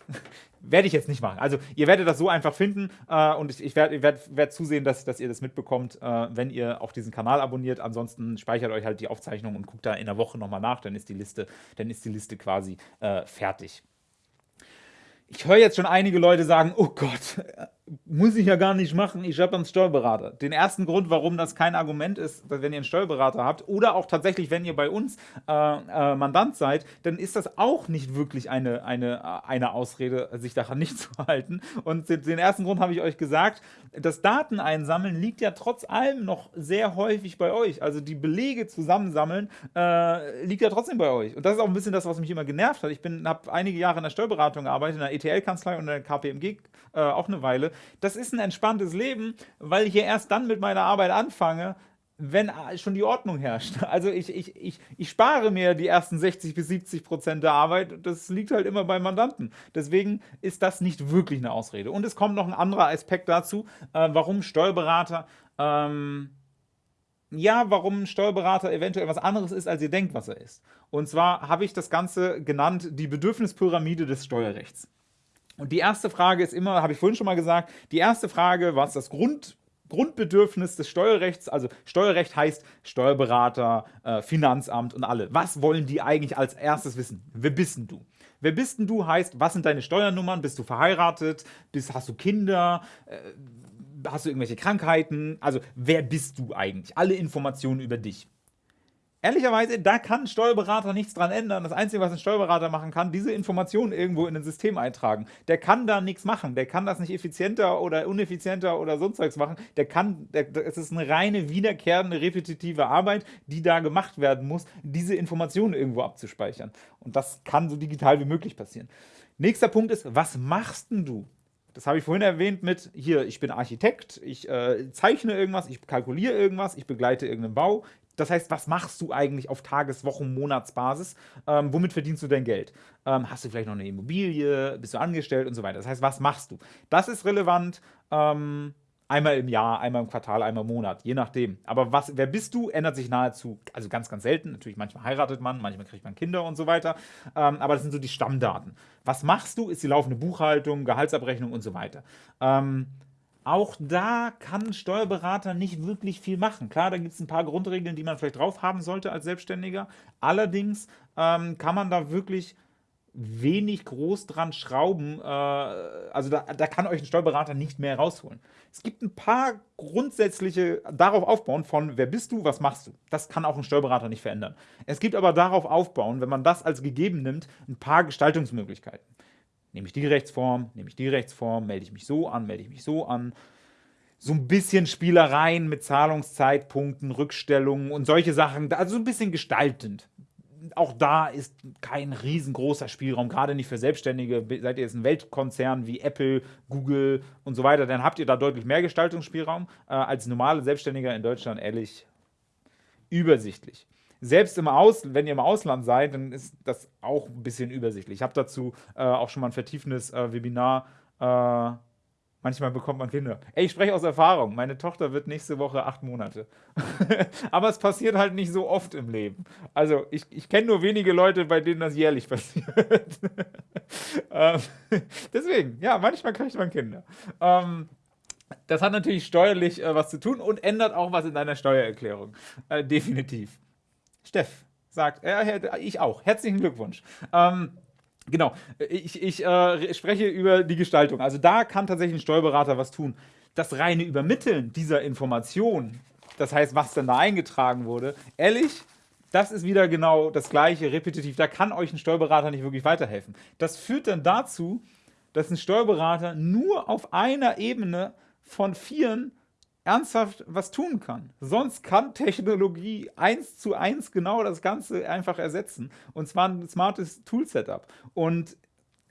werde ich jetzt nicht machen. Also ihr werdet das so einfach finden äh, und ich, ich werde werd, werd zusehen, dass, dass ihr das mitbekommt, äh, wenn ihr auch diesen Kanal abonniert. Ansonsten speichert euch halt die Aufzeichnung und guckt da in der Woche nochmal nach, dann ist die Liste, dann ist die Liste quasi äh, fertig. Ich höre jetzt schon einige Leute sagen, oh Gott, muss ich ja gar nicht machen, ich habe einen Steuerberater. Den ersten Grund, warum das kein Argument ist, wenn ihr einen Steuerberater habt oder auch tatsächlich, wenn ihr bei uns äh, äh, Mandant seid, dann ist das auch nicht wirklich eine, eine, eine Ausrede, sich daran nicht zu halten. Und den ersten Grund habe ich euch gesagt, das Dateneinsammeln liegt ja trotz allem noch sehr häufig bei euch. Also die Belege zusammensammeln äh, liegt ja trotzdem bei euch. Und das ist auch ein bisschen das, was mich immer genervt hat. Ich habe einige Jahre in der Steuerberatung gearbeitet, in der ETL-Kanzlei und in der KPMG äh, auch eine Weile das ist ein entspanntes Leben, weil ich ja erst dann mit meiner Arbeit anfange, wenn schon die Ordnung herrscht. Also ich, ich, ich, ich spare mir die ersten 60 bis 70 Prozent der Arbeit. Das liegt halt immer beim Mandanten. Deswegen ist das nicht wirklich eine Ausrede. Und es kommt noch ein anderer Aspekt dazu, äh, warum Steuerberater... Ähm, ja, warum ein Steuerberater eventuell was anderes ist, als ihr denkt, was er ist. Und zwar habe ich das Ganze genannt, die Bedürfnispyramide des Steuerrechts. Und die erste Frage ist immer, habe ich vorhin schon mal gesagt, die erste Frage, was das Grund, Grundbedürfnis des Steuerrechts, also Steuerrecht heißt Steuerberater, äh, Finanzamt und alle. Was wollen die eigentlich als erstes wissen? Wer bist denn du? Wer bist denn du heißt, was sind deine Steuernummern? Bist du verheiratet? Bist, hast du Kinder? Äh, hast du irgendwelche Krankheiten? Also wer bist du eigentlich? Alle Informationen über dich. Ehrlicherweise, da kann ein Steuerberater nichts dran ändern. Das Einzige, was ein Steuerberater machen kann, diese Informationen irgendwo in ein System eintragen. Der kann da nichts machen. Der kann das nicht effizienter oder uneffizienter oder sonst was machen. Der kann, es ist eine reine, wiederkehrende, repetitive Arbeit, die da gemacht werden muss, diese Informationen irgendwo abzuspeichern. Und das kann so digital wie möglich passieren. Nächster Punkt ist, was machst denn du? Das habe ich vorhin erwähnt mit, hier, ich bin Architekt, ich äh, zeichne irgendwas, ich kalkuliere irgendwas, ich begleite irgendeinen Bau, das heißt, was machst du eigentlich auf Tages-, Wochen-, Monatsbasis? Ähm, womit verdienst du dein Geld? Ähm, hast du vielleicht noch eine Immobilie? Bist du angestellt und so weiter? Das heißt, was machst du? Das ist relevant. Ähm, einmal im Jahr, einmal im Quartal, einmal im Monat, je nachdem. Aber was, wer bist du, ändert sich nahezu, also ganz, ganz selten. Natürlich, manchmal heiratet man, manchmal kriegt man Kinder und so weiter. Ähm, aber das sind so die Stammdaten. Was machst du, ist die laufende Buchhaltung, Gehaltsabrechnung und so weiter. Ähm, auch da kann ein Steuerberater nicht wirklich viel machen. Klar, da gibt es ein paar Grundregeln, die man vielleicht drauf haben sollte als Selbstständiger. Allerdings ähm, kann man da wirklich wenig groß dran schrauben. Äh, also da, da, kann euch ein Steuerberater nicht mehr rausholen. Es gibt ein paar grundsätzliche, darauf aufbauen von, wer bist du, was machst du. Das kann auch ein Steuerberater nicht verändern. Es gibt aber darauf aufbauen, wenn man das als gegeben nimmt, ein paar Gestaltungsmöglichkeiten. Nehme ich die Rechtsform, nehme ich die Rechtsform, melde ich mich so an, melde ich mich so an. So ein bisschen Spielereien mit Zahlungszeitpunkten, Rückstellungen und solche Sachen, also ein bisschen gestaltend. Auch da ist kein riesengroßer Spielraum, gerade nicht für Selbstständige. Seid ihr jetzt ein Weltkonzern wie Apple, Google und so weiter, dann habt ihr da deutlich mehr Gestaltungsspielraum äh, als normale Selbstständiger in Deutschland, ehrlich, übersichtlich selbst im Aus, wenn ihr im Ausland seid, dann ist das auch ein bisschen übersichtlich. Ich habe dazu äh, auch schon mal ein vertiefendes äh, Webinar. Äh, manchmal bekommt man Kinder. Ey, ich spreche aus Erfahrung. Meine Tochter wird nächste Woche acht Monate. Aber es passiert halt nicht so oft im Leben. Also ich, ich kenne nur wenige Leute, bei denen das jährlich passiert. ähm, deswegen, ja, manchmal kriegt man Kinder. Ähm, das hat natürlich steuerlich äh, was zu tun und ändert auch was in deiner Steuererklärung. Äh, definitiv. Steff sagt, äh, ich auch. Herzlichen Glückwunsch. Ähm, genau, ich, ich äh, spreche über die Gestaltung. Also da kann tatsächlich ein Steuerberater was tun. Das reine Übermitteln dieser Information, das heißt, was denn da eingetragen wurde, ehrlich, das ist wieder genau das gleiche, repetitiv. Da kann euch ein Steuerberater nicht wirklich weiterhelfen. Das führt dann dazu, dass ein Steuerberater nur auf einer Ebene von vieren ernsthaft was tun kann. Sonst kann Technologie eins zu eins genau das Ganze einfach ersetzen. Und zwar ein smartes Tool-Setup. Und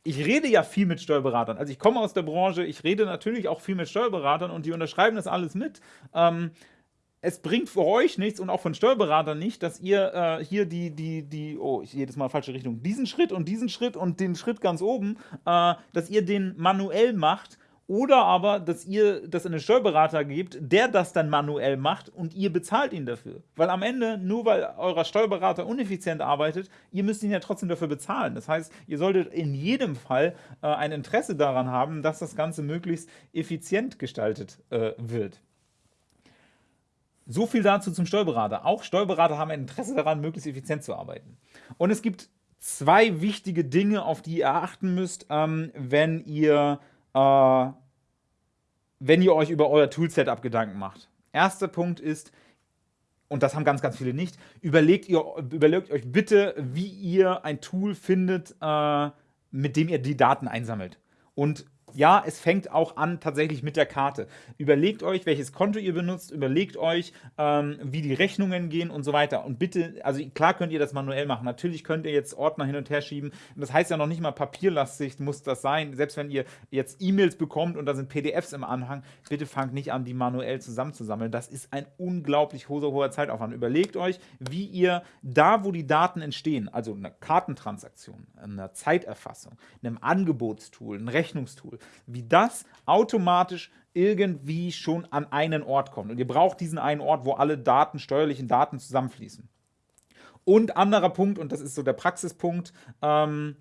ich rede ja viel mit Steuerberatern. Also ich komme aus der Branche, ich rede natürlich auch viel mit Steuerberatern und die unterschreiben das alles mit. Ähm, es bringt für euch nichts und auch von Steuerberatern nicht, dass ihr äh, hier die, die, die, oh, ich jedes Mal falsche Richtung, diesen Schritt und diesen Schritt und den Schritt ganz oben, äh, dass ihr den manuell macht oder aber, dass ihr das in einen Steuerberater gebt, der das dann manuell macht und ihr bezahlt ihn dafür. Weil am Ende, nur weil euer Steuerberater uneffizient arbeitet, ihr müsst ihn ja trotzdem dafür bezahlen. Das heißt, ihr solltet in jedem Fall äh, ein Interesse daran haben, dass das Ganze möglichst effizient gestaltet äh, wird. So viel dazu zum Steuerberater. Auch Steuerberater haben ein Interesse daran, möglichst effizient zu arbeiten. Und es gibt zwei wichtige Dinge, auf die ihr achten müsst, ähm, wenn ihr äh, wenn ihr euch über euer Tool-Setup Gedanken macht. Erster Punkt ist, und das haben ganz, ganz viele nicht, überlegt, ihr, überlegt euch bitte, wie ihr ein Tool findet, äh, mit dem ihr die Daten einsammelt. Und ja, es fängt auch an tatsächlich mit der Karte. Überlegt euch, welches Konto ihr benutzt, überlegt euch, ähm, wie die Rechnungen gehen und so weiter. Und bitte, also klar könnt ihr das manuell machen. Natürlich könnt ihr jetzt Ordner hin und her schieben. Das heißt ja noch nicht mal papierlastig muss das sein. Selbst wenn ihr jetzt E-Mails bekommt und da sind PDFs im Anhang, bitte fangt nicht an, die manuell zusammenzusammeln. Das ist ein unglaublich hoher, hoher Zeitaufwand. Überlegt euch, wie ihr da, wo die Daten entstehen, also eine Kartentransaktion, eine Zeiterfassung, einem Angebotstool, ein Rechnungstool, wie das automatisch irgendwie schon an einen Ort kommt. Und ihr braucht diesen einen Ort, wo alle Daten, steuerlichen Daten zusammenfließen. Und anderer Punkt, und das ist so der Praxispunkt, ähm,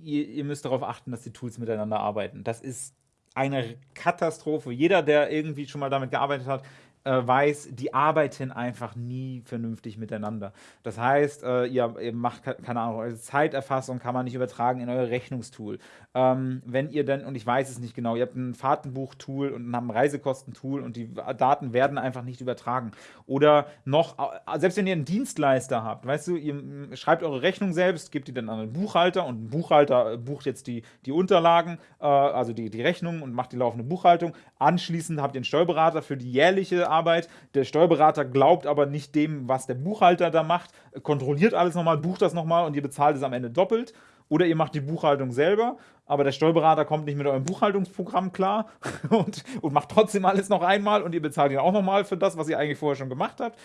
ihr, ihr müsst darauf achten, dass die Tools miteinander arbeiten. Das ist eine Katastrophe. Jeder, der irgendwie schon mal damit gearbeitet hat, äh, weiß, die arbeiten einfach nie vernünftig miteinander. Das heißt, äh, ihr, ihr, macht, keine Ahnung, eure Zeiterfassung kann man nicht übertragen in euer Rechnungstool. Ähm, wenn ihr dann, und ich weiß es nicht genau, ihr habt ein Fahrtenbuch-Tool und ein Reisekostentool und die Daten werden einfach nicht übertragen. Oder noch, selbst wenn ihr einen Dienstleister habt, weißt du, ihr schreibt eure Rechnung selbst, gebt die dann an einen Buchhalter und ein Buchhalter bucht jetzt die, die Unterlagen, äh, also die, die Rechnung und macht die laufende Buchhaltung. Anschließend habt ihr einen Steuerberater für die jährliche Arbeit. Der Steuerberater glaubt aber nicht dem, was der Buchhalter da macht, kontrolliert alles nochmal, bucht das nochmal und ihr bezahlt es am Ende doppelt. Oder ihr macht die Buchhaltung selber, aber der Steuerberater kommt nicht mit eurem Buchhaltungsprogramm klar und, und macht trotzdem alles noch einmal und ihr bezahlt ihn auch nochmal für das, was ihr eigentlich vorher schon gemacht habt.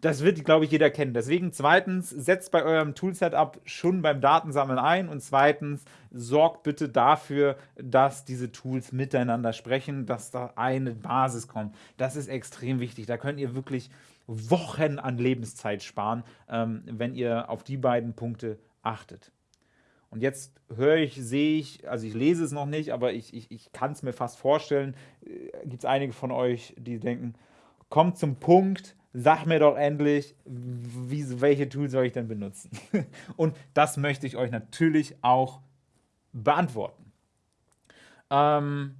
Das wird, glaube ich, jeder kennen. Deswegen zweitens, setzt bei eurem Toolsetup schon beim Datensammeln ein und zweitens, sorgt bitte dafür, dass diese Tools miteinander sprechen, dass da eine Basis kommt. Das ist extrem wichtig. Da könnt ihr wirklich Wochen an Lebenszeit sparen, ähm, wenn ihr auf die beiden Punkte achtet. Und jetzt höre ich, sehe ich, also ich lese es noch nicht, aber ich, ich, ich kann es mir fast vorstellen, äh, gibt es einige von euch, die denken, kommt zum Punkt, sag mir doch endlich, wie, welche Tools soll ich denn benutzen? Und das möchte ich euch natürlich auch beantworten. Ähm,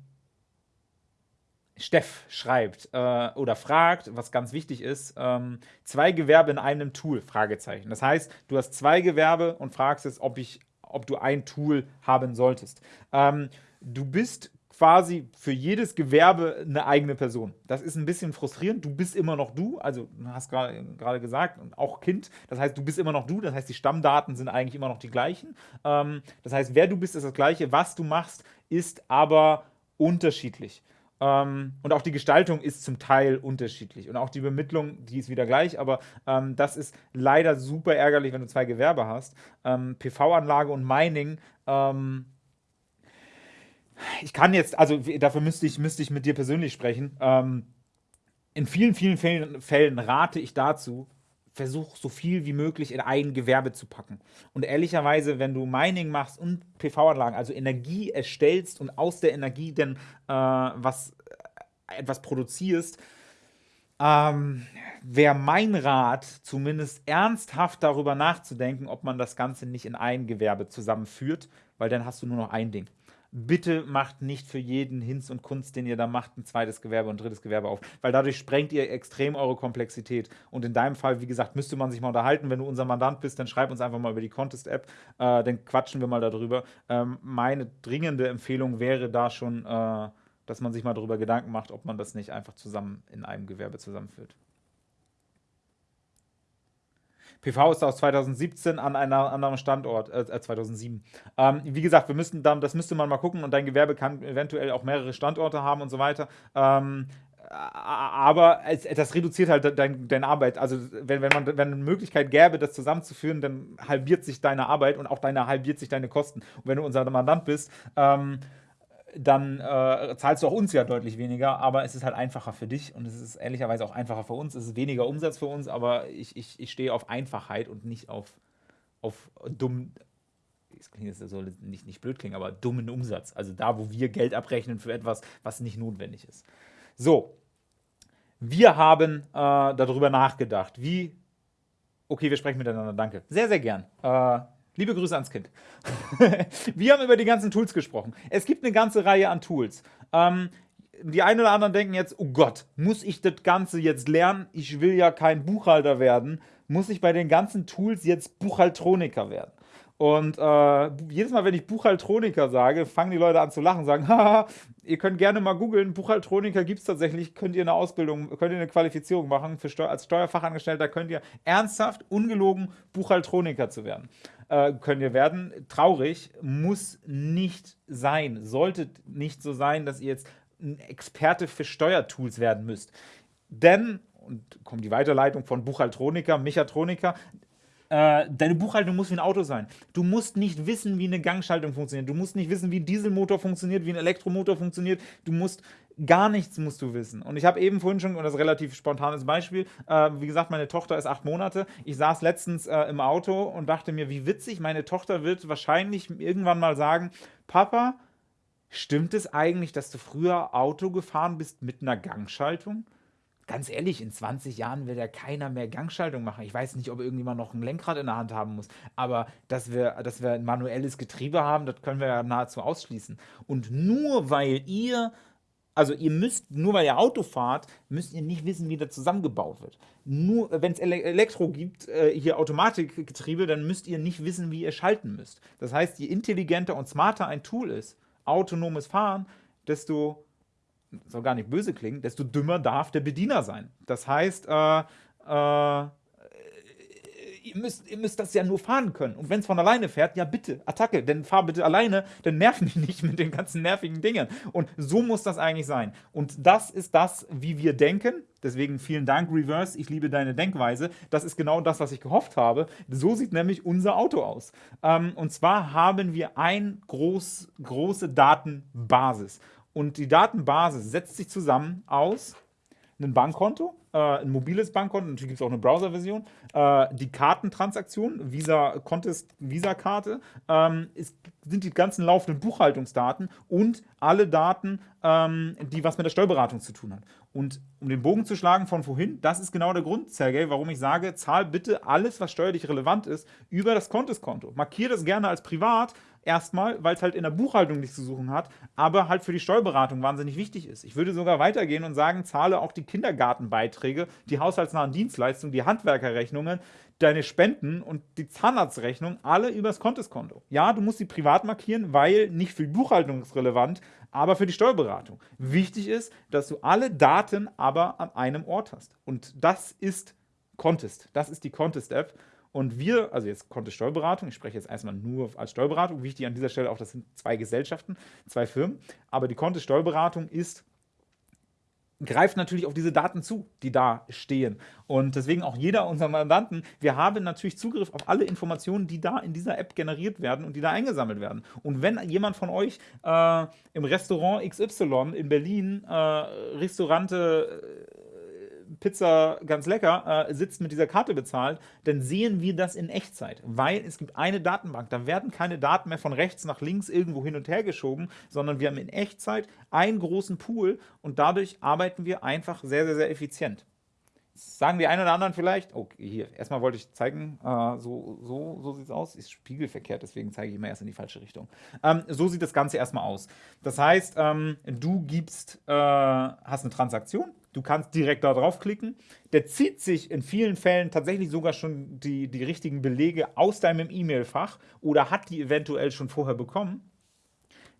Steff schreibt äh, oder fragt, was ganz wichtig ist, ähm, zwei Gewerbe in einem Tool, Fragezeichen. Das heißt, du hast zwei Gewerbe und fragst jetzt, ob ich ob du ein Tool haben solltest. Ähm, du bist quasi für jedes Gewerbe eine eigene Person. Das ist ein bisschen frustrierend. Du bist immer noch du, also hast gerade gesagt, auch Kind. Das heißt, du bist immer noch du. Das heißt, die Stammdaten sind eigentlich immer noch die gleichen. Ähm, das heißt, wer du bist, ist das Gleiche. Was du machst, ist aber unterschiedlich. Ähm, und auch die Gestaltung ist zum Teil unterschiedlich. Und auch die Bemittlung, die ist wieder gleich, aber ähm, das ist leider super ärgerlich, wenn du zwei Gewerbe hast. Ähm, PV-Anlage und Mining. Ähm, ich kann jetzt, also dafür müsste ich, müsste ich mit dir persönlich sprechen. Ähm, in vielen, vielen Fällen, Fällen rate ich dazu, versuch so viel wie möglich in ein Gewerbe zu packen. Und ehrlicherweise, wenn du Mining machst und PV-Anlagen, also Energie erstellst und aus der Energie dann äh, was, äh, etwas produzierst, ähm, wäre mein Rat, zumindest ernsthaft darüber nachzudenken, ob man das Ganze nicht in ein Gewerbe zusammenführt, weil dann hast du nur noch ein Ding bitte macht nicht für jeden Hinz und Kunst, den ihr da macht, ein zweites Gewerbe und drittes Gewerbe auf, weil dadurch sprengt ihr extrem eure Komplexität. Und in deinem Fall, wie gesagt, müsste man sich mal unterhalten. Wenn du unser Mandant bist, dann schreib uns einfach mal über die Contest-App, äh, dann quatschen wir mal darüber. Ähm, meine dringende Empfehlung wäre da schon, äh, dass man sich mal darüber Gedanken macht, ob man das nicht einfach zusammen in einem Gewerbe zusammenführt. PV ist aus 2017 an einem anderen Standort, äh, 2007. Äh, ähm, wie gesagt, wir müssten dann, das müsste man mal gucken und dein Gewerbe kann eventuell auch mehrere Standorte haben und so weiter. Ähm, aber es, das reduziert halt deine dein Arbeit. Also wenn, wenn man wenn eine Möglichkeit gäbe, das zusammenzuführen, dann halbiert sich deine Arbeit und auch deine halbiert sich deine Kosten. Und wenn du unser Mandant bist, ähm, dann äh, zahlst du auch uns ja deutlich weniger, aber es ist halt einfacher für dich und es ist ehrlicherweise auch einfacher für uns. Es ist weniger Umsatz für uns, aber ich, ich, ich stehe auf Einfachheit und nicht auf, auf dumm, das klingt jetzt so nicht, nicht blöd klingen, aber dummen Umsatz. Also da, wo wir Geld abrechnen für etwas, was nicht notwendig ist. So, wir haben äh, darüber nachgedacht, wie. Okay, wir sprechen miteinander, danke. Sehr, sehr gern. Äh, liebe Grüße ans Kind. wir haben über die ganzen Tools gesprochen. Es gibt eine ganze Reihe an Tools. Ähm, die einen oder anderen denken jetzt, oh Gott, muss ich das Ganze jetzt lernen? Ich will ja kein Buchhalter werden. Muss ich bei den ganzen Tools jetzt Buchhaltroniker werden? Und äh, jedes Mal, wenn ich Buchhaltroniker sage, fangen die Leute an zu lachen, sagen, haha, ihr könnt gerne mal googeln, Buchhaltroniker gibt es tatsächlich, könnt ihr eine Ausbildung, könnt ihr eine Qualifizierung machen, für Steu als Steuerfachangestellter könnt ihr ernsthaft, ungelogen Buchhaltroniker zu werden. Äh, könnt ihr werden. Traurig, muss nicht sein, sollte nicht so sein, dass ihr jetzt ein Experte für Steuertools werden müsst. Denn, und kommt die Weiterleitung von Buchhaltroniker, Mechatroniker, äh, deine Buchhaltung muss wie ein Auto sein. Du musst nicht wissen, wie eine Gangschaltung funktioniert. Du musst nicht wissen, wie ein Dieselmotor funktioniert, wie ein Elektromotor funktioniert. Du musst gar nichts musst du wissen. Und ich habe eben vorhin schon, und das ist ein relativ spontanes Beispiel, äh, wie gesagt, meine Tochter ist acht Monate. Ich saß letztens äh, im Auto und dachte mir, wie witzig, meine Tochter wird wahrscheinlich irgendwann mal sagen, Papa, stimmt es eigentlich, dass du früher Auto gefahren bist mit einer Gangschaltung? Ganz ehrlich, in 20 Jahren wird ja keiner mehr Gangschaltung machen. Ich weiß nicht, ob irgendjemand noch ein Lenkrad in der Hand haben muss, aber dass wir, dass wir ein manuelles Getriebe haben, das können wir ja nahezu ausschließen. Und nur weil ihr also ihr müsst, nur weil ihr Auto fahrt, müsst ihr nicht wissen, wie das zusammengebaut wird. Nur wenn es Elektro gibt, äh, hier Automatikgetriebe, dann müsst ihr nicht wissen, wie ihr schalten müsst. Das heißt, je intelligenter und smarter ein Tool ist, autonomes Fahren, desto soll gar nicht böse klingen, desto dümmer darf der Bediener sein. Das heißt, äh, äh, ihr, müsst, ihr müsst das ja nur fahren können. Und wenn es von alleine fährt, ja bitte, Attacke, denn fahr bitte alleine, dann nerven die nicht mit den ganzen nervigen Dingen. Und so muss das eigentlich sein. Und das ist das, wie wir denken. Deswegen vielen Dank, Reverse. Ich liebe deine Denkweise. Das ist genau das, was ich gehofft habe. So sieht nämlich unser Auto aus. Ähm, und zwar haben wir eine groß, große Datenbasis. Und die Datenbasis setzt sich zusammen aus einem Bankkonto, äh, ein mobiles Bankkonto, natürlich gibt es auch eine Browser-Version, äh, die Kartentransaktion, Visa Contest Visa-Karte, ähm, sind die ganzen laufenden Buchhaltungsdaten und alle Daten, ähm, die was mit der Steuerberatung zu tun haben. Und um den Bogen zu schlagen von vorhin, das ist genau der Grund, Sergej, warum ich sage, zahl bitte alles, was steuerlich relevant ist, über das Konteskonto. Markiere das gerne als privat, Erstmal, weil es halt in der Buchhaltung nichts zu suchen hat, aber halt für die Steuerberatung wahnsinnig wichtig ist. Ich würde sogar weitergehen und sagen, zahle auch die Kindergartenbeiträge, die haushaltsnahen Dienstleistungen, die Handwerkerrechnungen, deine Spenden und die Zahnarztrechnung alle übers Konteskonto. Ja, du musst sie privat markieren, weil nicht für die Buchhaltung ist relevant, aber für die Steuerberatung. Wichtig ist, dass du alle Daten aber an einem Ort hast. Und das ist Contest. Das ist die Contest-App. Und wir, also jetzt konnte Steuerberatung, ich spreche jetzt erstmal nur als Steuerberatung, wichtig an dieser Stelle auch, das sind zwei Gesellschaften, zwei Firmen, aber die Kontist Steuerberatung ist greift natürlich auf diese Daten zu, die da stehen. Und deswegen auch jeder unserer Mandanten, wir haben natürlich Zugriff auf alle Informationen, die da in dieser App generiert werden und die da eingesammelt werden. Und wenn jemand von euch äh, im Restaurant XY in Berlin äh, Restaurante Pizza ganz lecker äh, sitzt, mit dieser Karte bezahlt, dann sehen wir das in Echtzeit, weil es gibt eine Datenbank. Da werden keine Daten mehr von rechts nach links irgendwo hin und her geschoben, sondern wir haben in Echtzeit einen großen Pool und dadurch arbeiten wir einfach sehr, sehr, sehr effizient. sagen die einen oder anderen vielleicht, okay, hier, erstmal wollte ich zeigen, äh, so, so, so sieht es aus, ist spiegelverkehrt, deswegen zeige ich immer erst in die falsche Richtung. Ähm, so sieht das Ganze erstmal aus. Das heißt, ähm, du gibst, äh, hast eine Transaktion, Du kannst direkt da draufklicken. Der zieht sich in vielen Fällen tatsächlich sogar schon die, die richtigen Belege aus deinem E-Mail-Fach oder hat die eventuell schon vorher bekommen.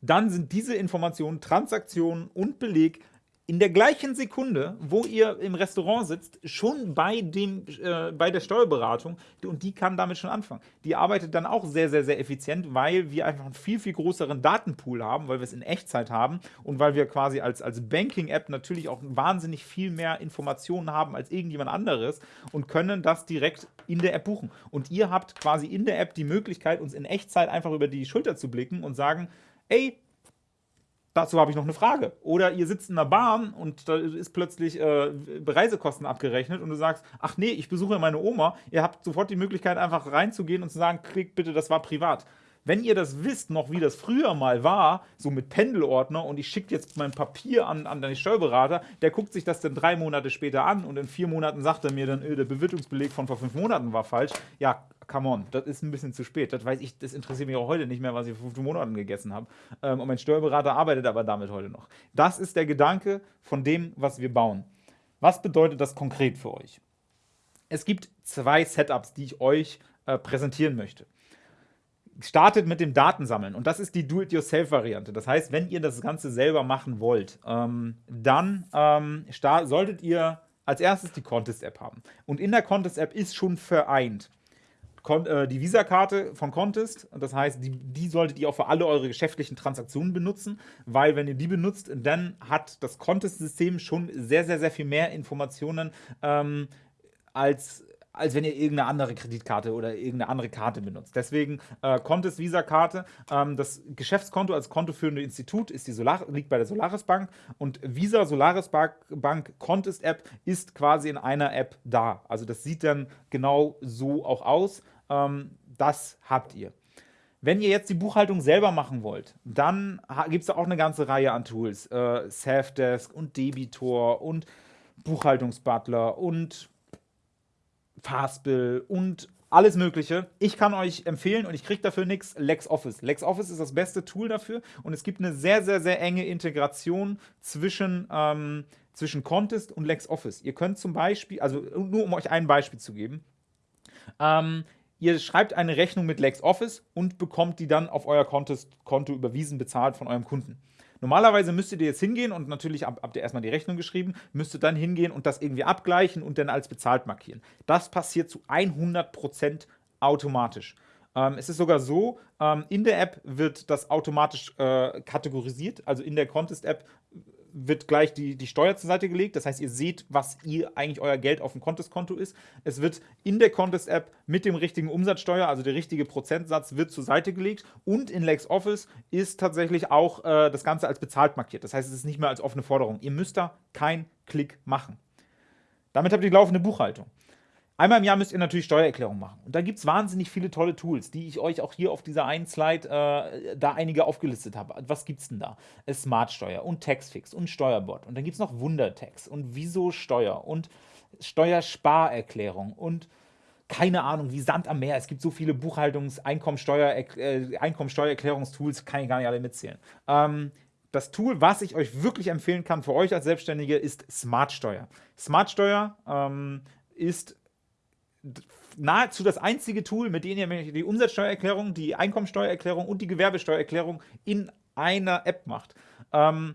Dann sind diese Informationen, Transaktionen und Beleg in der gleichen Sekunde, wo ihr im Restaurant sitzt, schon bei, dem, äh, bei der Steuerberatung und die kann damit schon anfangen. Die arbeitet dann auch sehr, sehr, sehr effizient, weil wir einfach einen viel, viel größeren Datenpool haben, weil wir es in Echtzeit haben und weil wir quasi als, als Banking-App natürlich auch wahnsinnig viel mehr Informationen haben als irgendjemand anderes und können das direkt in der App buchen. Und ihr habt quasi in der App die Möglichkeit, uns in Echtzeit einfach über die Schulter zu blicken und sagen, ey, dazu habe ich noch eine Frage. Oder ihr sitzt in der Bahn und da ist plötzlich äh, Reisekosten abgerechnet und du sagst, ach nee, ich besuche meine Oma. Ihr habt sofort die Möglichkeit, einfach reinzugehen und zu sagen, klickt bitte, das war privat. Wenn ihr das wisst, noch wie das früher mal war, so mit Pendelordner und ich schicke jetzt mein Papier an, an den Steuerberater, der guckt sich das dann drei Monate später an und in vier Monaten sagt er mir dann, öh, der Bewirtungsbeleg von vor fünf Monaten war falsch. Ja, come on, das ist ein bisschen zu spät. Das weiß ich, das interessiert mich auch heute nicht mehr, was ich vor fünf Monaten gegessen habe. Ähm, und mein Steuerberater arbeitet aber damit heute noch. Das ist der Gedanke von dem, was wir bauen. Was bedeutet das konkret für euch? Es gibt zwei Setups, die ich euch äh, präsentieren möchte startet mit dem Datensammeln und das ist die Do-it-yourself-Variante. Das heißt, wenn ihr das Ganze selber machen wollt, ähm, dann ähm, solltet ihr als erstes die Contest-App haben. Und in der Contest-App ist schon vereint Kon äh, die Visa-Karte von Contest. Das heißt, die, die, solltet ihr auch für alle eure geschäftlichen Transaktionen benutzen, weil wenn ihr die benutzt, dann hat das Contest-System schon sehr, sehr, sehr viel mehr Informationen ähm, als als wenn ihr irgendeine andere Kreditkarte oder irgendeine andere Karte benutzt. Deswegen äh, Contest Visa Karte. Ähm, das Geschäftskonto als kontoführende Institut ist die Solar liegt bei der Solaris Bank und Visa Solaris Bank Contest App ist quasi in einer App da. Also das sieht dann genau so auch aus. Ähm, das habt ihr. Wenn ihr jetzt die Buchhaltung selber machen wollt, dann gibt es da auch eine ganze Reihe an Tools. Äh, Safdesk und Debitor und Buchhaltungsbutler und Fastbill und alles Mögliche. Ich kann euch empfehlen und ich kriege dafür nichts, LexOffice. LexOffice ist das beste Tool dafür und es gibt eine sehr, sehr, sehr enge Integration zwischen, ähm, zwischen Contest und LexOffice. Ihr könnt zum Beispiel, also nur um euch ein Beispiel zu geben, ähm, ihr schreibt eine Rechnung mit LexOffice und bekommt die dann auf euer Contest-Konto überwiesen, bezahlt von eurem Kunden. Normalerweise müsstet ihr jetzt hingehen und natürlich habt ihr erstmal die Rechnung geschrieben, müsstet dann hingehen und das irgendwie abgleichen und dann als bezahlt markieren. Das passiert zu 100% automatisch. Ähm, es ist sogar so, ähm, in der App wird das automatisch äh, kategorisiert. Also in der Contest-App wird gleich die, die Steuer zur Seite gelegt. Das heißt, ihr seht, was ihr eigentlich euer Geld auf dem Contest-Konto ist. Es wird in der Contest-App mit dem richtigen Umsatzsteuer, also der richtige Prozentsatz, wird zur Seite gelegt. Und in LexOffice ist tatsächlich auch äh, das Ganze als bezahlt markiert. Das heißt, es ist nicht mehr als offene Forderung. Ihr müsst da keinen Klick machen. Damit habt ihr die laufende Buchhaltung. Einmal im Jahr müsst ihr natürlich Steuererklärung machen. Und da gibt es wahnsinnig viele tolle Tools, die ich euch auch hier auf dieser einen Slide äh, da einige aufgelistet habe. Was gibt es denn da? Smartsteuer und Taxfix und Steuerbot. Und dann gibt es noch Wundertax und Wieso Steuer und Steuersparerklärung und keine Ahnung, wie Sand am Meer. Es gibt so viele Buchhaltungs-, Einkommensteuer, äh, Einkommensteuererklärungstools, kann ich gar nicht alle mitzählen. Ähm, das Tool, was ich euch wirklich empfehlen kann für euch als Selbstständige, ist Smartsteuer. Smartsteuer ähm, ist nahezu das einzige Tool, mit dem ihr die Umsatzsteuererklärung, die Einkommensteuererklärung und die Gewerbesteuererklärung in einer App macht. Ähm,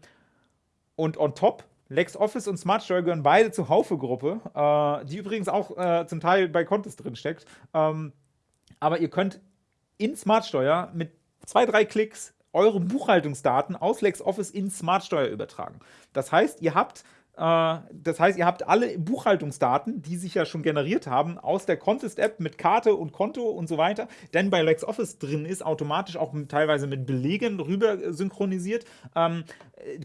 und on top, LexOffice und Smartsteuer gehören beide zur Haufe-Gruppe, äh, die übrigens auch äh, zum Teil bei Contest drin steckt. Ähm, aber ihr könnt in Smartsteuer mit zwei, drei Klicks eure Buchhaltungsdaten aus LexOffice in Smartsteuer übertragen. Das heißt, ihr habt das heißt, ihr habt alle Buchhaltungsdaten, die sich ja schon generiert haben, aus der Contest-App mit Karte und Konto und so weiter, denn bei LexOffice drin ist, automatisch auch teilweise mit Belegen rüber synchronisiert, ähm,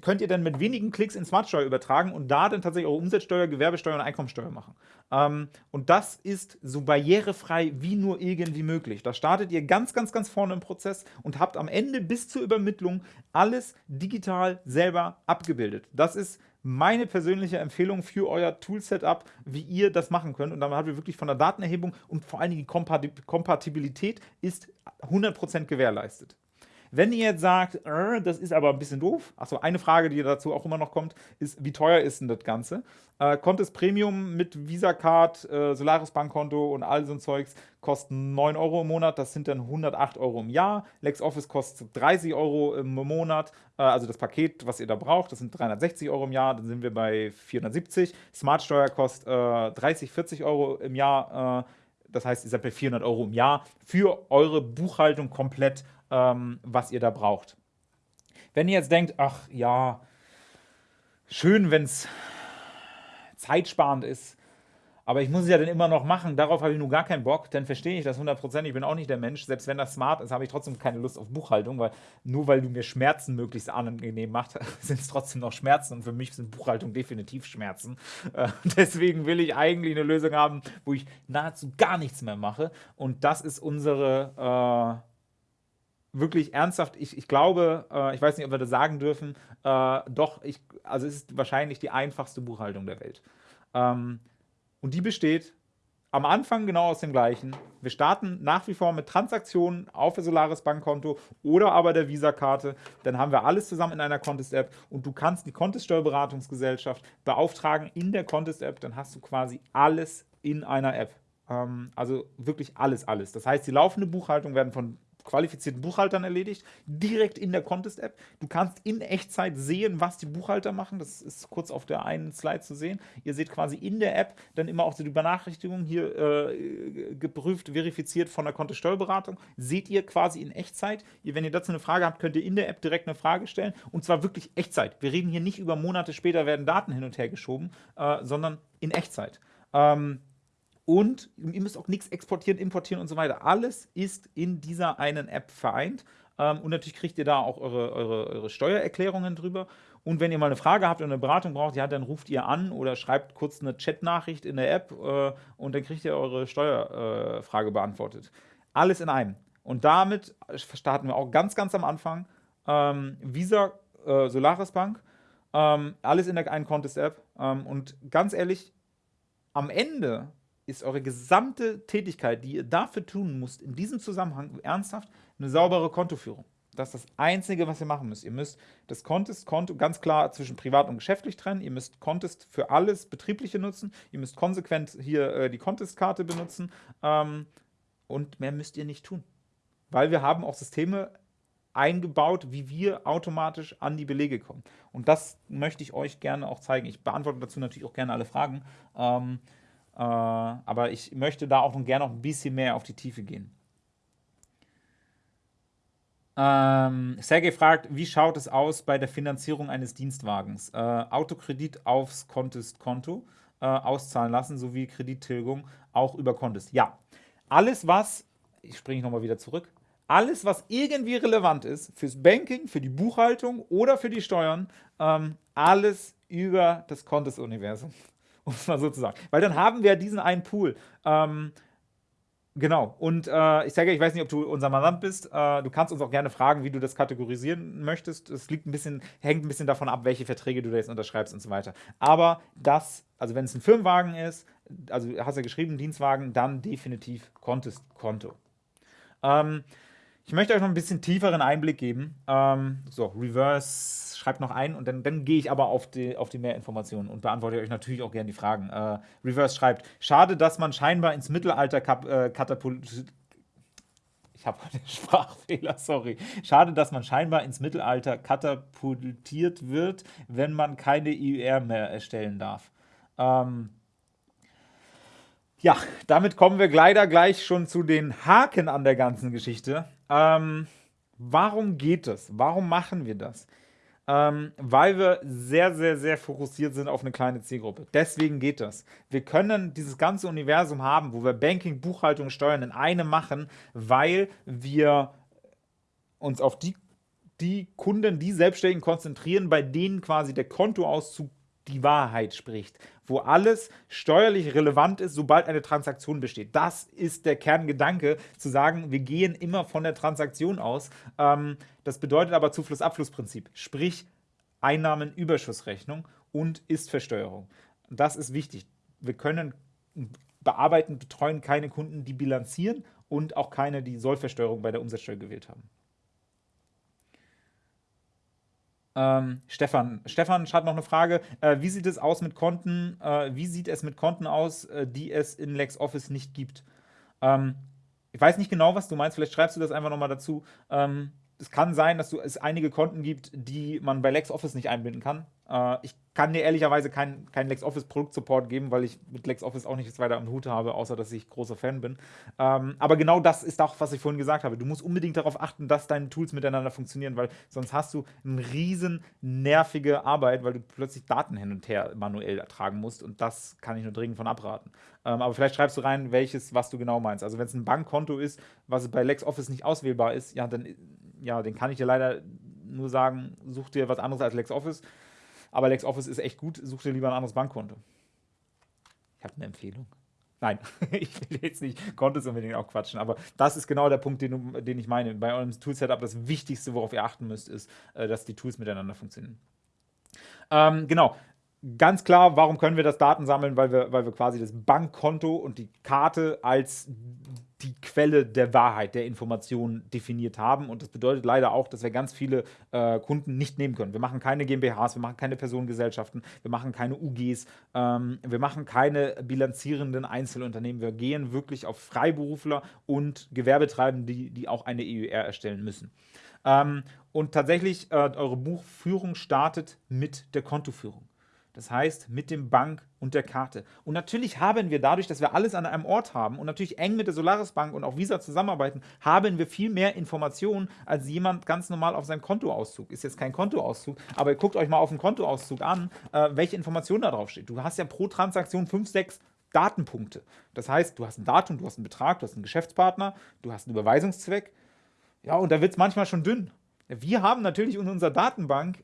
könnt ihr dann mit wenigen Klicks in Smartsteuer übertragen und da dann tatsächlich eure Umsatzsteuer, Gewerbesteuer und Einkommensteuer machen. Ähm, und das ist so barrierefrei wie nur irgendwie möglich. Da startet ihr ganz, ganz, ganz vorne im Prozess und habt am Ende bis zur Übermittlung alles digital selber abgebildet. Das ist meine persönliche Empfehlung für euer Tool-Setup, wie ihr das machen könnt. Und damit habt ihr wirklich von der Datenerhebung und vor allen Dingen die Kompatibilität ist 100% gewährleistet. Wenn ihr jetzt sagt, äh, das ist aber ein bisschen doof, achso, eine Frage, die dazu auch immer noch kommt, ist, wie teuer ist denn das Ganze? Äh, Contest Premium mit Visa-Card, äh, Solaris Bankkonto und all so ein Zeugs kostet 9 Euro im Monat, das sind dann 108 Euro im Jahr. LexOffice kostet 30 Euro im Monat, äh, also das Paket, was ihr da braucht, das sind 360 Euro im Jahr, dann sind wir bei 470. Smartsteuer kostet 30, äh, 40 Euro im Jahr, äh, das heißt, ihr seid bei 400 Euro im Jahr für eure Buchhaltung komplett ähm, was ihr da braucht. Wenn ihr jetzt denkt, ach ja, schön, wenn es zeitsparend ist, aber ich muss es ja dann immer noch machen, darauf habe ich nun gar keinen Bock, dann verstehe ich das 100%, ich bin auch nicht der Mensch, selbst wenn das smart ist, habe ich trotzdem keine Lust auf Buchhaltung, weil nur weil du mir Schmerzen möglichst angenehm machst, sind es trotzdem noch Schmerzen und für mich sind Buchhaltung definitiv Schmerzen. Äh, deswegen will ich eigentlich eine Lösung haben, wo ich nahezu gar nichts mehr mache und das ist unsere... Äh, wirklich ernsthaft, ich, ich glaube, äh, ich weiß nicht, ob wir das sagen dürfen, äh, doch, ich, also es ist wahrscheinlich die einfachste Buchhaltung der Welt. Ähm, und die besteht am Anfang genau aus dem gleichen. Wir starten nach wie vor mit Transaktionen auf der Solaris Bankkonto oder aber der Visa-Karte. Dann haben wir alles zusammen in einer Contest-App und du kannst die Contest-Steuerberatungsgesellschaft beauftragen in der Contest-App. Dann hast du quasi alles in einer App. Ähm, also wirklich alles, alles. Das heißt, die laufende Buchhaltung werden von qualifizierten Buchhaltern erledigt, direkt in der Contest-App. Du kannst in Echtzeit sehen, was die Buchhalter machen. Das ist kurz auf der einen Slide zu sehen. Ihr seht quasi in der App dann immer auch die Benachrichtigung hier äh, geprüft, verifiziert von der Kontosteuerberatung. Seht ihr quasi in Echtzeit. Ihr, wenn ihr dazu eine Frage habt, könnt ihr in der App direkt eine Frage stellen. Und zwar wirklich Echtzeit. Wir reden hier nicht über Monate später werden Daten hin und her geschoben, äh, sondern in Echtzeit. Ähm, und ihr müsst auch nichts exportieren, importieren und so weiter. Alles ist in dieser einen App vereint. Ähm, und natürlich kriegt ihr da auch eure, eure, eure Steuererklärungen drüber. Und wenn ihr mal eine Frage habt und eine Beratung braucht, ja, dann ruft ihr an oder schreibt kurz eine Chatnachricht in der App äh, und dann kriegt ihr eure Steuerfrage äh, beantwortet. Alles in einem. Und damit starten wir auch ganz, ganz am Anfang. Ähm, Visa, äh, Solaris Bank, ähm, alles in der einen Contest-App. Und ganz ehrlich, am Ende ist eure gesamte Tätigkeit, die ihr dafür tun müsst, in diesem Zusammenhang ernsthaft eine saubere Kontoführung. Das ist das Einzige, was ihr machen müsst. Ihr müsst das Contest-Konto ganz klar zwischen privat und geschäftlich trennen. Ihr müsst Contest für alles Betriebliche nutzen. Ihr müsst konsequent hier äh, die Contest-Karte benutzen. Ähm, und mehr müsst ihr nicht tun. Weil wir haben auch Systeme eingebaut, wie wir automatisch an die Belege kommen. Und das möchte ich euch gerne auch zeigen. Ich beantworte dazu natürlich auch gerne alle Fragen. Ähm, äh, aber ich möchte da auch gerne noch ein bisschen mehr auf die Tiefe gehen. Ähm, Sergej fragt, wie schaut es aus bei der Finanzierung eines Dienstwagens? Äh, Autokredit aufs Contest-Konto äh, auszahlen lassen, sowie Kredittilgung auch über Contest. Ja, alles was, ich springe nochmal wieder zurück, alles was irgendwie relevant ist fürs Banking, für die Buchhaltung oder für die Steuern, ähm, alles über das Contest-Universum um es mal so zu sagen. Weil dann haben wir diesen einen Pool. Ähm, Genau. Und äh, ich sage, ich weiß nicht, ob du unser Mandant bist. Äh, du kannst uns auch gerne fragen, wie du das kategorisieren möchtest. Es liegt ein bisschen, hängt ein bisschen davon ab, welche Verträge du da jetzt unterschreibst und so weiter. Aber das, also wenn es ein Firmenwagen ist, also hast du ja geschrieben, Dienstwagen, dann definitiv Contest-Konto. Ähm, ich möchte euch noch ein bisschen tieferen Einblick geben. Ähm, so, Reverse schreibt noch ein und dann, dann gehe ich aber auf die, auf die mehr Informationen und beantworte euch natürlich auch gerne die Fragen. Äh, Reverse schreibt, schade, dass man scheinbar ins Mittelalter kap, äh, katapultiert ich habe einen Sprachfehler, sorry. Schade, dass man scheinbar ins Mittelalter katapultiert wird, wenn man keine IUR mehr erstellen darf. Ähm ja, damit kommen wir leider gleich schon zu den Haken an der ganzen Geschichte. Ähm warum geht es? Warum machen wir das? ähm, weil wir sehr, sehr, sehr fokussiert sind auf eine kleine Zielgruppe. Deswegen geht das. Wir können dieses ganze Universum haben, wo wir Banking, Buchhaltung, Steuern in einem machen, weil wir uns auf die, die Kunden, die Selbstständigen konzentrieren, bei denen quasi der Kontoauszug die Wahrheit spricht, wo alles steuerlich relevant ist, sobald eine Transaktion besteht. Das ist der Kerngedanke, zu sagen, wir gehen immer von der Transaktion aus. Ähm, das bedeutet aber Zufluss-Abfluss-Prinzip, sprich Einnahmenüberschussrechnung und Ist-Versteuerung. Das ist wichtig. Wir können bearbeiten, betreuen keine Kunden, die bilanzieren und auch keine, die Sollversteuerung bei der Umsatzsteuer gewählt haben. Ähm, Stefan. Stefan hat noch eine Frage. Äh, wie sieht es aus mit Konten? Äh, wie sieht es mit Konten aus, äh, die es in LexOffice nicht gibt? Ähm, ich weiß nicht genau, was du meinst. Vielleicht schreibst du das einfach nochmal dazu. Ähm, es kann sein, dass du, es einige Konten gibt, die man bei LexOffice nicht einbinden kann. Äh, ich kann dir ehrlicherweise keinen kein LexOffice Produktsupport geben, weil ich mit LexOffice auch nichts weiter am Hut habe, außer dass ich großer Fan bin. Ähm, aber genau das ist auch, was ich vorhin gesagt habe. Du musst unbedingt darauf achten, dass deine Tools miteinander funktionieren, weil sonst hast du eine riesen nervige Arbeit, weil du plötzlich Daten hin und her manuell ertragen musst und das kann ich nur dringend von abraten. Ähm, aber vielleicht schreibst du rein, welches, was du genau meinst. Also wenn es ein Bankkonto ist, was bei LexOffice nicht auswählbar ist, ja, dann ja, den kann ich dir leider nur sagen, such dir was anderes als LexOffice. Aber LexOffice ist echt gut, such dir lieber ein anderes Bankkonto. Ich habe eine Empfehlung. Nein, ich will jetzt nicht Kontos unbedingt auch quatschen, aber das ist genau der Punkt, den, den ich meine. Bei eurem Tool-Setup das Wichtigste, worauf ihr achten müsst, ist, äh, dass die Tools miteinander funktionieren. Ähm, genau, ganz klar, warum können wir das Daten sammeln? Weil wir, weil wir quasi das Bankkonto und die Karte als die Quelle der Wahrheit, der Informationen definiert haben. Und das bedeutet leider auch, dass wir ganz viele äh, Kunden nicht nehmen können. Wir machen keine GmbHs, wir machen keine Personengesellschaften, wir machen keine UGs, ähm, wir machen keine bilanzierenden Einzelunternehmen. Wir gehen wirklich auf Freiberufler und Gewerbetreibende, die, die auch eine EUR erstellen müssen. Ähm, und tatsächlich, äh, eure Buchführung startet mit der Kontoführung. Das heißt, mit dem Bank und der Karte. Und natürlich haben wir dadurch, dass wir alles an einem Ort haben und natürlich eng mit der Solaris Bank und auch Visa zusammenarbeiten, haben wir viel mehr Informationen als jemand ganz normal auf seinem Kontoauszug. Ist jetzt kein Kontoauszug, aber guckt euch mal auf den Kontoauszug an, äh, welche Informationen da drauf steht. Du hast ja pro Transaktion 5, 6 Datenpunkte. Das heißt, du hast ein Datum, du hast einen Betrag, du hast einen Geschäftspartner, du hast einen Überweisungszweck. Ja, und da wird es manchmal schon dünn. Wir haben natürlich in unserer Datenbank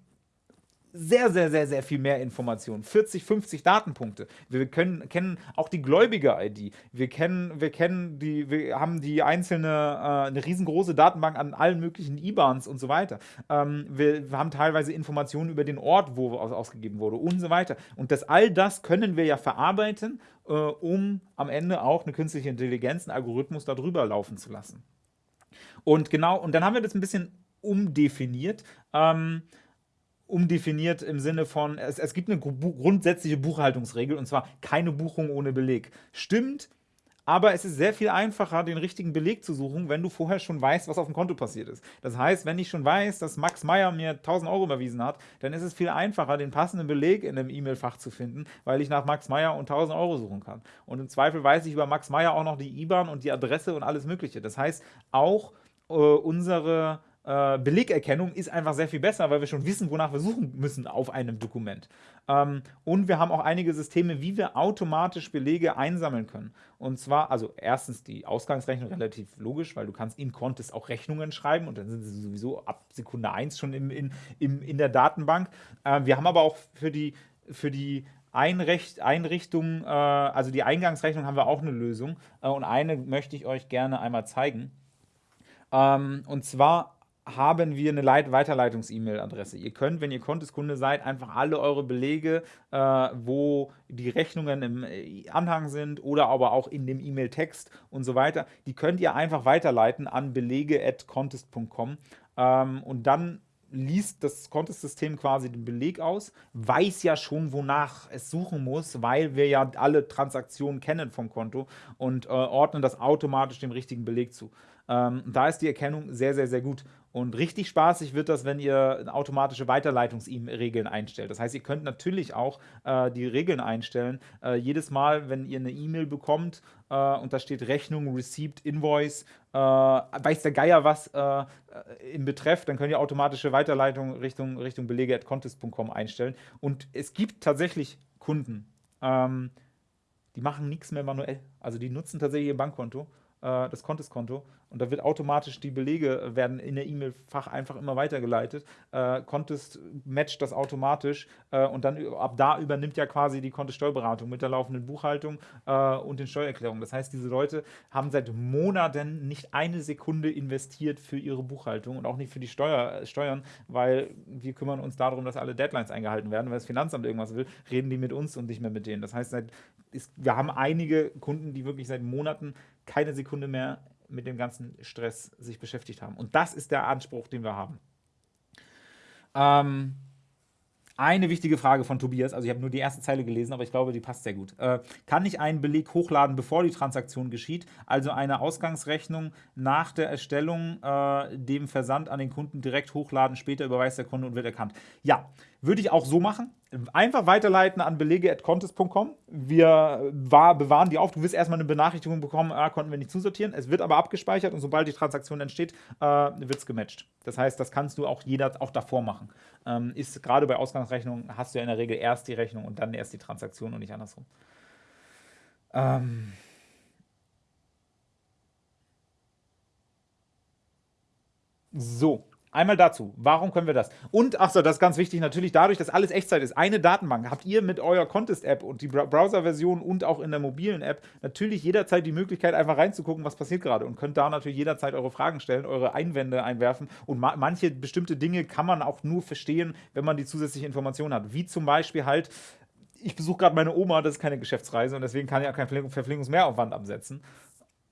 sehr, sehr, sehr, sehr viel mehr Informationen. 40, 50 Datenpunkte. Wir können, kennen auch die Gläubiger-ID. Wir kennen, wir kennen die, wir haben die einzelne, äh, eine riesengroße Datenbank an allen möglichen IBANs und so weiter. Ähm, wir, wir, haben teilweise Informationen über den Ort, wo aus, ausgegeben wurde und so weiter. Und das all das können wir ja verarbeiten, äh, um am Ende auch eine künstliche Intelligenz, einen Algorithmus darüber laufen zu lassen. Und genau, und dann haben wir das ein bisschen umdefiniert. Ähm, umdefiniert im Sinne von, es, es gibt eine grundsätzliche Buchhaltungsregel und zwar keine Buchung ohne Beleg. Stimmt, aber es ist sehr viel einfacher, den richtigen Beleg zu suchen, wenn du vorher schon weißt, was auf dem Konto passiert ist. Das heißt, wenn ich schon weiß, dass Max Meyer mir 1000 Euro überwiesen hat, dann ist es viel einfacher, den passenden Beleg in einem E-Mail-Fach zu finden, weil ich nach Max Meyer und 1000 Euro suchen kann. Und im Zweifel weiß ich über Max Meyer auch noch die IBAN und die Adresse und alles Mögliche. Das heißt, auch äh, unsere äh, Belegerkennung ist einfach sehr viel besser, weil wir schon wissen, wonach wir suchen müssen auf einem Dokument. Ähm, und wir haben auch einige Systeme, wie wir automatisch Belege einsammeln können. Und zwar, also erstens die Ausgangsrechnung relativ logisch, weil du kannst in Contest auch Rechnungen schreiben und dann sind sie sowieso ab Sekunde 1 schon im, in, im, in der Datenbank. Äh, wir haben aber auch für die, für die Einricht, Einrichtung, äh, also die Eingangsrechnung haben wir auch eine Lösung. Äh, und eine möchte ich euch gerne einmal zeigen. Ähm, und zwar haben wir eine Leit Weiterleitungs-E-Mail-Adresse. Ihr könnt, wenn ihr Konteskunde seid, einfach alle eure Belege, äh, wo die Rechnungen im äh, Anhang sind oder aber auch in dem E-Mail-Text und so weiter, die könnt ihr einfach weiterleiten an belege.contest.com ähm, und dann liest das Contest-System quasi den Beleg aus, weiß ja schon, wonach es suchen muss, weil wir ja alle Transaktionen kennen vom Konto und äh, ordnen das automatisch dem richtigen Beleg zu. Ähm, da ist die Erkennung sehr, sehr, sehr gut. Und richtig spaßig wird das, wenn ihr automatische Weiterleitungs-Regeln einstellt. Das heißt, ihr könnt natürlich auch äh, die Regeln einstellen. Äh, jedes Mal, wenn ihr eine E-Mail bekommt äh, und da steht Rechnung, Receipt, Invoice, äh, weiß der Geier was äh, im Betreff, dann könnt ihr automatische Weiterleitung Richtung, Richtung belege.contest.com einstellen. Und es gibt tatsächlich Kunden, ähm, die machen nichts mehr manuell. Also die nutzen tatsächlich ihr Bankkonto äh, das Contest-Konto und da wird automatisch die Belege äh, werden in der E-Mail-Fach einfach immer weitergeleitet. Äh, matcht das automatisch äh, und dann ab da übernimmt ja quasi die Contest-Steuerberatung mit der laufenden Buchhaltung äh, und den Steuererklärungen. Das heißt, diese Leute haben seit Monaten nicht eine Sekunde investiert für ihre Buchhaltung und auch nicht für die Steuer, äh, Steuern, weil wir kümmern uns darum, dass alle Deadlines eingehalten werden. Wenn das Finanzamt irgendwas will, reden die mit uns und nicht mehr mit denen. Das heißt, seit, ist, wir haben einige Kunden, die wirklich seit Monaten keine Sekunde mehr mit dem ganzen Stress sich beschäftigt haben. Und das ist der Anspruch, den wir haben. Ähm, eine wichtige Frage von Tobias, also ich habe nur die erste Zeile gelesen, aber ich glaube, die passt sehr gut. Äh, kann ich einen Beleg hochladen, bevor die Transaktion geschieht? Also eine Ausgangsrechnung nach der Erstellung, äh, dem Versand an den Kunden direkt hochladen, später überweist der Kunde und wird erkannt. Ja, Würde ich auch so machen. Einfach weiterleiten an belege.contest.com. Wir bewahren die auf. Du wirst erstmal eine Benachrichtigung bekommen, ah, konnten wir nicht zusortieren. Es wird aber abgespeichert und sobald die Transaktion entsteht, äh, wird es gematcht. Das heißt, das kannst du auch jeder auch davor machen. Ähm, ist gerade bei Ausgangsrechnungen hast du ja in der Regel erst die Rechnung und dann erst die Transaktion und nicht andersrum. Ähm so, Einmal dazu, warum können wir das? Und, achso, das ist ganz wichtig, natürlich dadurch, dass alles Echtzeit ist, eine Datenbank, habt ihr mit eurer Contest-App und die Browser-Version und auch in der mobilen App natürlich jederzeit die Möglichkeit, einfach reinzugucken, was passiert gerade und könnt da natürlich jederzeit eure Fragen stellen, eure Einwände einwerfen und ma manche bestimmte Dinge kann man auch nur verstehen, wenn man die zusätzliche Information hat, wie zum Beispiel halt, ich besuche gerade meine Oma, das ist keine Geschäftsreise und deswegen kann ich auch keinen Verpflegungsmehraufwand absetzen.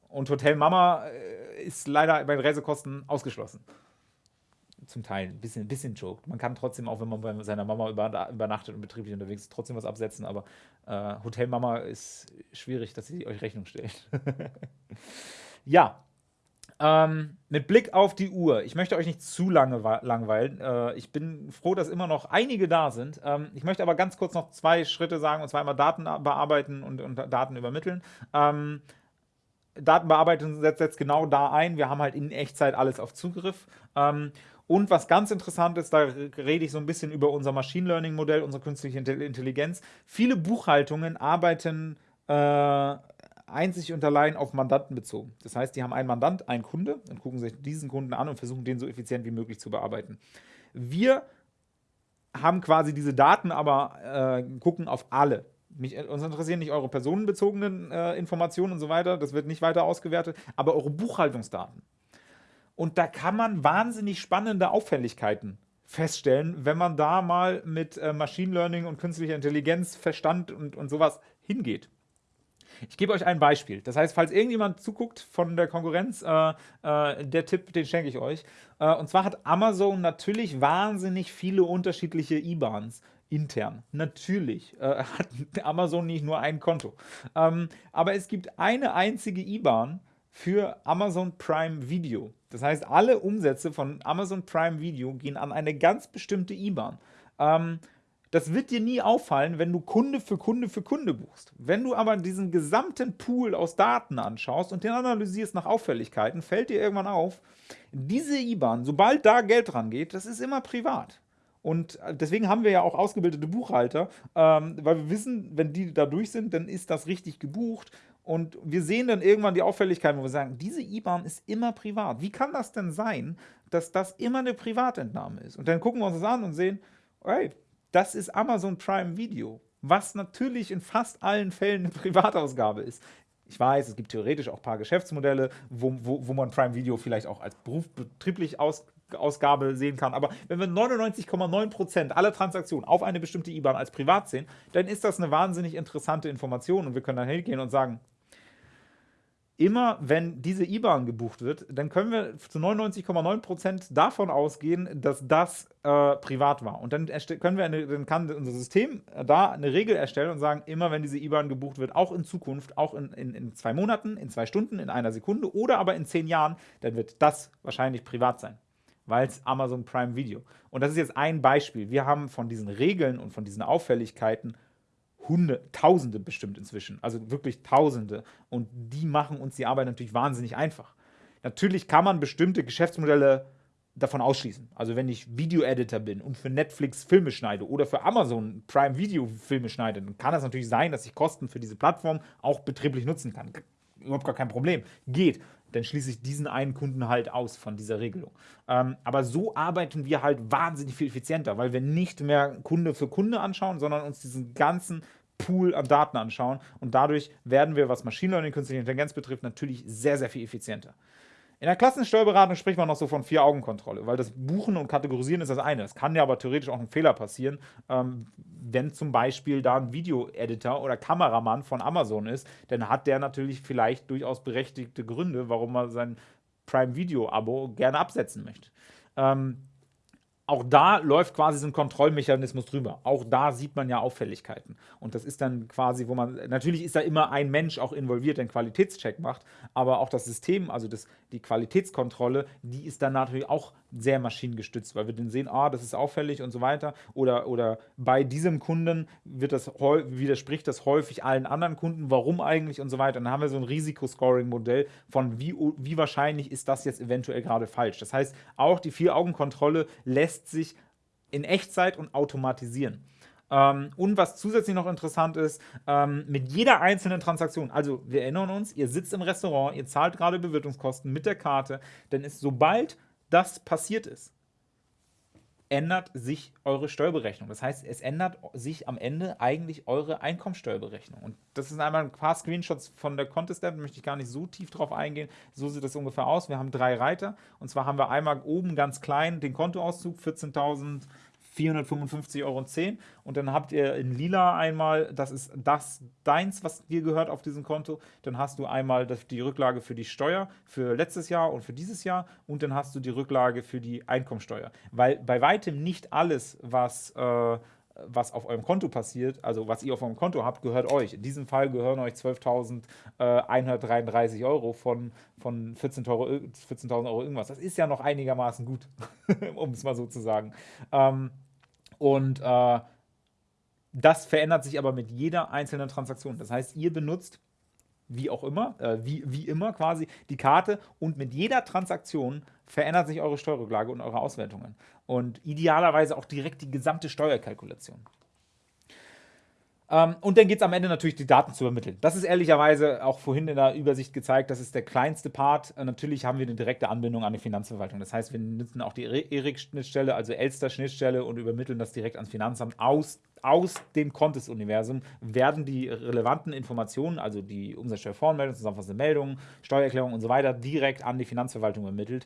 Und Hotel Mama äh, ist leider bei den Reisekosten ausgeschlossen zum Teil ein bisschen, ein bisschen joked. Man kann trotzdem, auch wenn man bei seiner Mama übernachtet und betrieblich unterwegs ist, trotzdem was absetzen, aber äh, Hotelmama ist schwierig, dass sie euch Rechnung stellt. ja, ähm, mit Blick auf die Uhr, ich möchte euch nicht zu lange langweilen. Äh, ich bin froh, dass immer noch einige da sind. Ähm, ich möchte aber ganz kurz noch zwei Schritte sagen, und zwar einmal Daten bearbeiten und, und Daten übermitteln. Ähm, Datenbearbeitung setzt jetzt genau da ein. Wir haben halt in Echtzeit alles auf Zugriff. Ähm, und was ganz interessant ist, da rede ich so ein bisschen über unser Machine Learning Modell, unsere künstliche Intelligenz. Viele Buchhaltungen arbeiten äh, einzig und allein auf Mandanten bezogen. Das heißt, die haben einen Mandant, einen Kunde und gucken sich diesen Kunden an und versuchen, den so effizient wie möglich zu bearbeiten. Wir haben quasi diese Daten, aber äh, gucken auf alle. Mich, uns interessieren nicht eure personenbezogenen äh, Informationen und so weiter, das wird nicht weiter ausgewertet, aber eure Buchhaltungsdaten. Und da kann man wahnsinnig spannende Auffälligkeiten feststellen, wenn man da mal mit äh, Machine Learning und künstlicher Intelligenz, Verstand und, und sowas hingeht. Ich gebe euch ein Beispiel. Das heißt, falls irgendjemand zuguckt von der Konkurrenz, äh, äh, der Tipp, den schenke ich euch. Äh, und zwar hat Amazon natürlich wahnsinnig viele unterschiedliche IBANs intern. Natürlich äh, hat Amazon nicht nur ein Konto. Ähm, aber es gibt eine einzige IBAN für Amazon Prime Video. Das heißt, alle Umsätze von Amazon Prime Video gehen an eine ganz bestimmte IBAN. Ähm, das wird dir nie auffallen, wenn du Kunde für Kunde für Kunde buchst. Wenn du aber diesen gesamten Pool aus Daten anschaust und den analysierst nach Auffälligkeiten, fällt dir irgendwann auf, diese IBAN, sobald da Geld dran geht, das ist immer privat. Und äh, deswegen haben wir ja auch ausgebildete Buchhalter, ähm, weil wir wissen, wenn die da durch sind, dann ist das richtig gebucht und wir sehen dann irgendwann die Auffälligkeit, wo wir sagen, diese IBAN ist immer privat. Wie kann das denn sein, dass das immer eine Privatentnahme ist? Und dann gucken wir uns das an und sehen, hey, das ist Amazon Prime Video, was natürlich in fast allen Fällen eine Privatausgabe ist. Ich weiß, es gibt theoretisch auch ein paar Geschäftsmodelle, wo, wo, wo man Prime Video vielleicht auch als berufsbetrieblich aus, Ausgabe sehen kann. Aber wenn wir 99,9% aller Transaktionen auf eine bestimmte IBAN als privat sehen, dann ist das eine wahnsinnig interessante Information und wir können dann hingehen und sagen, immer wenn diese IBAN gebucht wird, dann können wir zu 99,9% davon ausgehen, dass das äh, privat war. Und dann können wir eine, dann kann unser System da eine Regel erstellen und sagen, immer wenn diese IBAN gebucht wird, auch in Zukunft, auch in, in, in zwei Monaten, in zwei Stunden, in einer Sekunde oder aber in zehn Jahren, dann wird das wahrscheinlich privat sein. Weil es Amazon Prime Video. Und das ist jetzt ein Beispiel. Wir haben von diesen Regeln und von diesen Auffälligkeiten Hunde, Tausende bestimmt inzwischen, also wirklich Tausende. Und die machen uns die Arbeit natürlich wahnsinnig einfach. Natürlich kann man bestimmte Geschäftsmodelle davon ausschließen. Also wenn ich Video-Editor bin und für Netflix Filme schneide oder für Amazon Prime Video Filme schneide, dann kann das natürlich sein, dass ich Kosten für diese Plattform auch betrieblich nutzen kann. Überhaupt gar kein Problem. Geht dann schließe ich diesen einen Kunden halt aus von dieser Regelung. Ähm, aber so arbeiten wir halt wahnsinnig viel effizienter, weil wir nicht mehr Kunde für Kunde anschauen, sondern uns diesen ganzen Pool an Daten anschauen und dadurch werden wir, was Machine Learning, künstliche Intelligenz betrifft, natürlich sehr, sehr viel effizienter. In der Klassensteuerberatung spricht man noch so von Vier-Augen-Kontrolle, weil das Buchen und Kategorisieren ist das eine. Es kann ja aber theoretisch auch ein Fehler passieren, ähm, wenn zum Beispiel da ein Video-Editor oder Kameramann von Amazon ist, dann hat der natürlich vielleicht durchaus berechtigte Gründe, warum er sein Prime-Video-Abo gerne absetzen möchte. Ähm, auch da läuft quasi so ein Kontrollmechanismus drüber. Auch da sieht man ja Auffälligkeiten. Und das ist dann quasi, wo man, natürlich ist da immer ein Mensch auch involviert, der einen Qualitätscheck macht, aber auch das System, also das, die Qualitätskontrolle, die ist dann natürlich auch sehr maschinengestützt, weil wir dann sehen, ah, das ist auffällig und so weiter. Oder, oder bei diesem Kunden wird das, widerspricht das häufig allen anderen Kunden, warum eigentlich und so weiter. Dann haben wir so ein Risikoscoring-Modell von wie, wie wahrscheinlich ist das jetzt eventuell gerade falsch. Das heißt, auch die Vier-Augen-Kontrolle lässt sich in Echtzeit und automatisieren. Ähm, und was zusätzlich noch interessant ist, ähm, mit jeder einzelnen Transaktion, also wir erinnern uns, ihr sitzt im Restaurant, ihr zahlt gerade Bewirtungskosten mit der Karte, dann ist sobald das passiert ist, ändert sich eure Steuerberechnung. Das heißt, es ändert sich am Ende eigentlich eure Einkommensteuerberechnung. Und das sind einmal ein paar Screenshots von der Contest App, möchte ich gar nicht so tief drauf eingehen. So sieht das ungefähr aus. Wir haben drei Reiter und zwar haben wir einmal oben ganz klein den Kontoauszug, 14.000 455,10 Euro. Und dann habt ihr in lila einmal, das ist das deins, was dir gehört auf diesem Konto. Dann hast du einmal die Rücklage für die Steuer für letztes Jahr und für dieses Jahr. Und dann hast du die Rücklage für die Einkommensteuer. Weil bei weitem nicht alles, was... Äh, was auf eurem Konto passiert, also was ihr auf eurem Konto habt, gehört euch. In diesem Fall gehören euch 12.133 äh, Euro von, von 14.000 Euro, 14 Euro irgendwas. Das ist ja noch einigermaßen gut, um es mal so zu sagen. Ähm, und äh, das verändert sich aber mit jeder einzelnen Transaktion. Das heißt, ihr benutzt wie auch immer, äh, wie, wie immer quasi die Karte und mit jeder Transaktion verändert sich eure Steuerrücklage und eure Auswertungen. Und idealerweise auch direkt die gesamte Steuerkalkulation. Ähm, und dann geht es am Ende natürlich, die Daten zu übermitteln. Das ist ehrlicherweise auch vorhin in der Übersicht gezeigt, das ist der kleinste Part. Äh, natürlich haben wir eine direkte Anbindung an die Finanzverwaltung. Das heißt, wir nutzen auch die ERIC-Schnittstelle, also Elster-Schnittstelle und übermitteln das direkt ans Finanzamt aus aus dem Contest-Universum werden die relevanten Informationen, also die Umsatzsteuervoranmeldung, zusammenfassende Meldungen, Steuererklärung und so weiter, direkt an die Finanzverwaltung übermittelt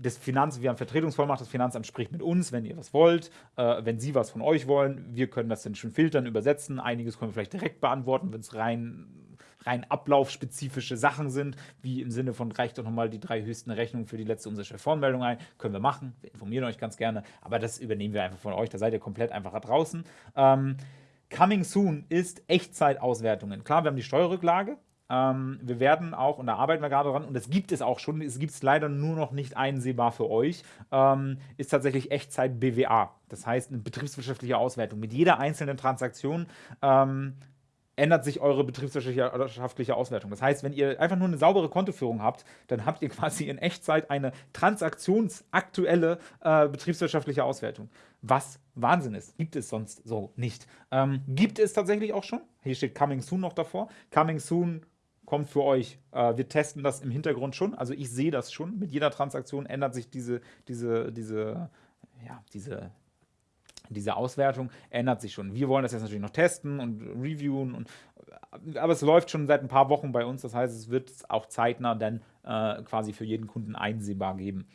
das Finanz, wir haben Vertretungsvollmacht, das Finanzamt spricht mit uns, wenn ihr was wollt, äh, wenn sie was von euch wollen. Wir können das dann schon filtern, übersetzen. Einiges können wir vielleicht direkt beantworten, wenn es rein, rein ablaufspezifische Sachen sind, wie im Sinne von reicht doch nochmal die drei höchsten Rechnungen für die letzte Umsatzsteuervoranmeldung ein. Können wir machen, wir informieren euch ganz gerne, aber das übernehmen wir einfach von euch, da seid ihr komplett einfach draußen. Ähm, Coming Soon ist Echtzeitauswertungen. Klar, wir haben die Steuerrücklage, ähm, wir werden auch, und da arbeiten wir gerade dran, und das gibt es auch schon, es gibt es leider nur noch nicht einsehbar für euch, ähm, ist tatsächlich Echtzeit BWA. Das heißt, eine betriebswirtschaftliche Auswertung. Mit jeder einzelnen Transaktion ähm, ändert sich eure betriebswirtschaftliche Auswertung. Das heißt, wenn ihr einfach nur eine saubere Kontoführung habt, dann habt ihr quasi in Echtzeit eine transaktionsaktuelle äh, betriebswirtschaftliche Auswertung. Was Wahnsinn ist. Gibt es sonst so nicht. Ähm, gibt es tatsächlich auch schon. Hier steht Coming Soon noch davor. Coming Soon kommt für euch. Äh, wir testen das im Hintergrund schon. Also ich sehe das schon. Mit jeder Transaktion ändert sich diese, diese, diese, ja, diese, diese Auswertung ändert sich schon. Wir wollen das jetzt natürlich noch testen und reviewen, und, aber es läuft schon seit ein paar Wochen bei uns. Das heißt, es wird auch zeitnah dann äh, quasi für jeden Kunden einsehbar geben.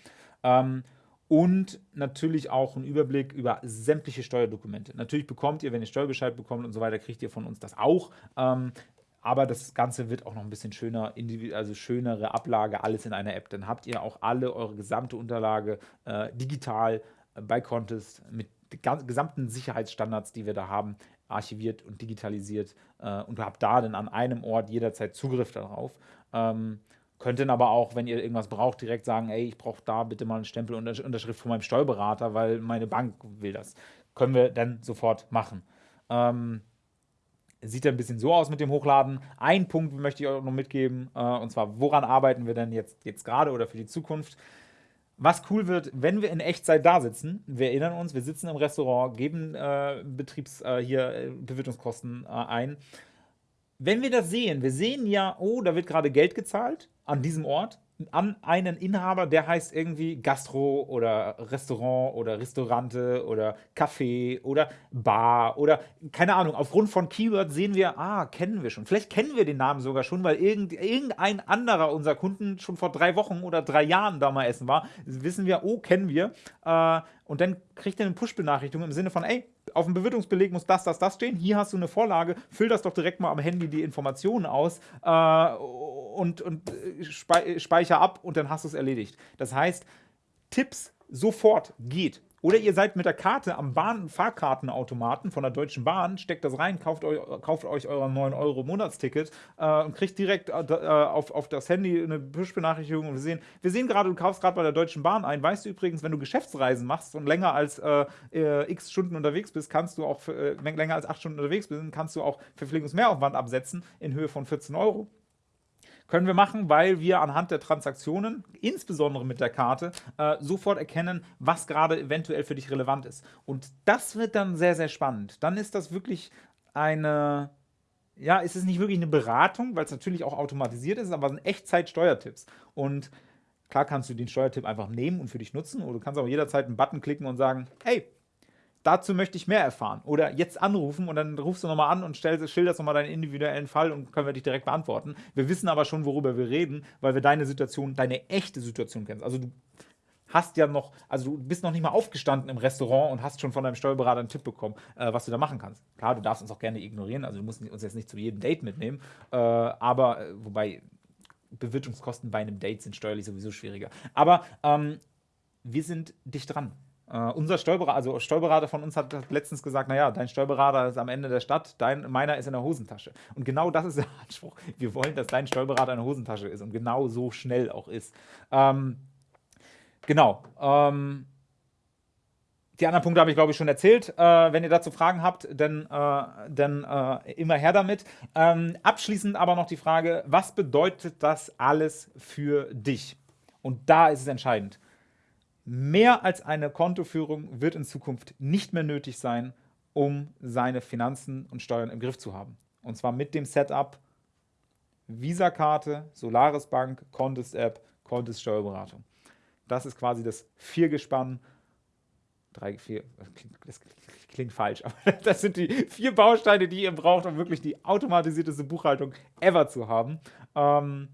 Ähm, und natürlich auch einen Überblick über sämtliche Steuerdokumente. Natürlich bekommt ihr, wenn ihr Steuerbescheid bekommt und so weiter, kriegt ihr von uns das auch. Ähm, aber das Ganze wird auch noch ein bisschen schöner, also schönere Ablage, alles in einer App. Dann habt ihr auch alle eure gesamte Unterlage äh, digital äh, bei Contest mit gesamten Sicherheitsstandards, die wir da haben, archiviert und digitalisiert äh, und habt da dann an einem Ort jederzeit Zugriff darauf. Ähm, könnt dann aber auch, wenn ihr irgendwas braucht, direkt sagen, ey, ich brauche da bitte mal einen Stempel und Unterschrift von meinem Steuerberater, weil meine Bank will das. Können wir dann sofort machen. Ähm, Sieht ein bisschen so aus mit dem Hochladen. Ein Punkt möchte ich euch noch mitgeben, äh, und zwar, woran arbeiten wir denn jetzt, jetzt gerade oder für die Zukunft? Was cool wird, wenn wir in Echtzeit da sitzen, wir erinnern uns, wir sitzen im Restaurant, geben äh, Betriebs, äh, hier äh, Bewirtungskosten äh, ein. Wenn wir das sehen, wir sehen ja, oh, da wird gerade Geld gezahlt an diesem Ort, an einen Inhaber, der heißt irgendwie Gastro oder Restaurant oder Restaurante oder Café oder Bar oder keine Ahnung. Aufgrund von Keywords sehen wir, ah, kennen wir schon. Vielleicht kennen wir den Namen sogar schon, weil irgendein anderer unserer Kunden schon vor drei Wochen oder drei Jahren da mal essen war. Wissen wir, oh, kennen wir. Äh, und dann kriegt er eine Push-Benachrichtigung im Sinne von, ey, auf dem Bewirtungsbeleg muss das, das, das stehen. Hier hast du eine Vorlage, füll das doch direkt mal am Handy die Informationen aus äh, und, und äh, speicher ab und dann hast du es erledigt. Das heißt, Tipps sofort geht. Oder ihr seid mit der Karte am Bahn-Fahrkartenautomaten von der Deutschen Bahn, steckt das rein, kauft, eu kauft euch euer 9-Euro-Monatsticket äh, und kriegt direkt äh, äh, auf, auf das Handy eine Push-Benachrichtigung. Und wir sehen, wir sehen gerade, du kaufst gerade bei der Deutschen Bahn ein. Weißt du übrigens, wenn du Geschäftsreisen machst und länger als äh, äh x Stunden unterwegs bist, kannst du auch, für, äh, länger als 8 Stunden unterwegs bist, kannst du auch Verpflegungsmehraufwand absetzen in Höhe von 14 Euro. Können wir machen, weil wir anhand der Transaktionen, insbesondere mit der Karte, äh, sofort erkennen, was gerade eventuell für dich relevant ist. Und das wird dann sehr, sehr spannend. Dann ist das wirklich eine, ja, ist es nicht wirklich eine Beratung, weil es natürlich auch automatisiert ist, aber es sind Echtzeit-Steuertipps. Und klar kannst du den Steuertipp einfach nehmen und für dich nutzen oder du kannst auch jederzeit einen Button klicken und sagen, hey, dazu möchte ich mehr erfahren. Oder jetzt anrufen und dann rufst du nochmal an und stellst, schilderst nochmal deinen individuellen Fall und können wir dich direkt beantworten. Wir wissen aber schon, worüber wir reden, weil wir deine Situation, deine echte Situation kennen. Also du hast ja noch, also du bist noch nicht mal aufgestanden im Restaurant und hast schon von deinem Steuerberater einen Tipp bekommen, äh, was du da machen kannst. Klar, du darfst uns auch gerne ignorieren, also du musst uns jetzt nicht zu jedem Date mitnehmen, äh, aber, äh, wobei Bewirtungskosten bei einem Date sind steuerlich sowieso schwieriger. Aber ähm, wir sind dicht dran. Uh, unser Steuerberater, also Steuerberater von uns hat letztens gesagt, naja, dein Steuerberater ist am Ende der Stadt, dein, meiner ist in der Hosentasche. Und genau das ist der Anspruch. Wir wollen, dass dein Steuerberater in der Hosentasche ist und genau so schnell auch ist. Ähm, genau. Ähm, die anderen Punkte habe ich, glaube ich, schon erzählt. Äh, wenn ihr dazu Fragen habt, dann, äh, dann äh, immer her damit. Ähm, abschließend aber noch die Frage, was bedeutet das alles für dich? Und da ist es entscheidend. Mehr als eine Kontoführung wird in Zukunft nicht mehr nötig sein, um seine Finanzen und Steuern im Griff zu haben. Und zwar mit dem Setup Visa-Karte, Solaris Bank, Contest App, Contest Steuerberatung. Das ist quasi das Viergespann. Drei, vier, das klingt falsch, aber das sind die vier Bausteine, die ihr braucht, um wirklich die automatisierteste Buchhaltung ever zu haben. Ähm,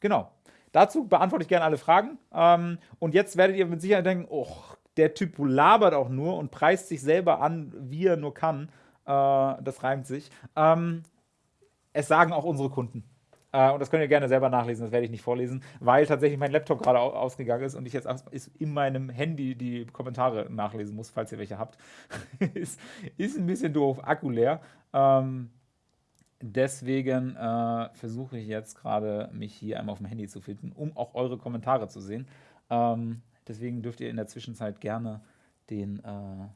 genau. Dazu beantworte ich gerne alle Fragen. Ähm, und jetzt werdet ihr mit Sicherheit denken, oh, der Typ labert auch nur und preist sich selber an, wie er nur kann. Äh, das reimt sich. Ähm, es sagen auch unsere Kunden. Äh, und das könnt ihr gerne selber nachlesen, das werde ich nicht vorlesen, weil tatsächlich mein Laptop gerade ausgegangen ist und ich jetzt in meinem Handy die Kommentare nachlesen muss, falls ihr welche habt. ist, ist ein bisschen doof, Akku leer. Ähm, Deswegen äh, versuche ich jetzt gerade, mich hier einmal auf dem Handy zu finden, um auch eure Kommentare zu sehen. Ähm, deswegen dürft ihr in der Zwischenzeit gerne den, äh,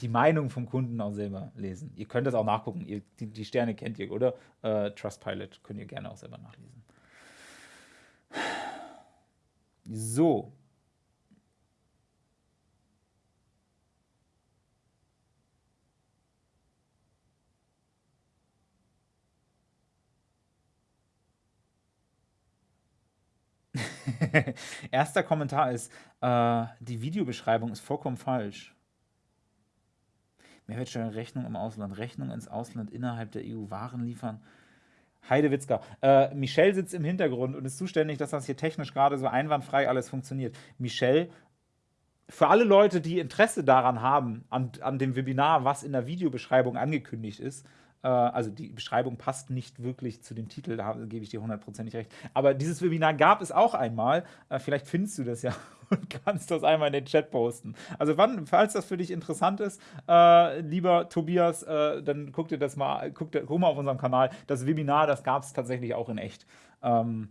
die Meinung vom Kunden auch selber lesen. Ihr könnt das auch nachgucken. Ihr, die, die, Sterne kennt ihr, oder? Äh, Trustpilot könnt ihr gerne auch selber nachlesen. So, Erster Kommentar ist, äh, die Videobeschreibung ist vollkommen falsch. Mehrwertsteuerrechnung im Ausland, Rechnung ins Ausland innerhalb der EU, Waren liefern. Heidewitzka. Äh, Michelle sitzt im Hintergrund und ist zuständig, dass das hier technisch gerade so einwandfrei alles funktioniert. Michelle, für alle Leute, die Interesse daran haben, an, an dem Webinar, was in der Videobeschreibung angekündigt ist, also die Beschreibung passt nicht wirklich zu dem Titel, da gebe ich dir hundertprozentig recht. Aber dieses Webinar gab es auch einmal. Äh, vielleicht findest du das ja und kannst das einmal in den Chat posten. Also wann, falls das für dich interessant ist, äh, lieber Tobias, äh, dann guck dir das mal, guck, guck, mal auf unserem Kanal. Das Webinar, das gab es tatsächlich auch in echt. Ähm,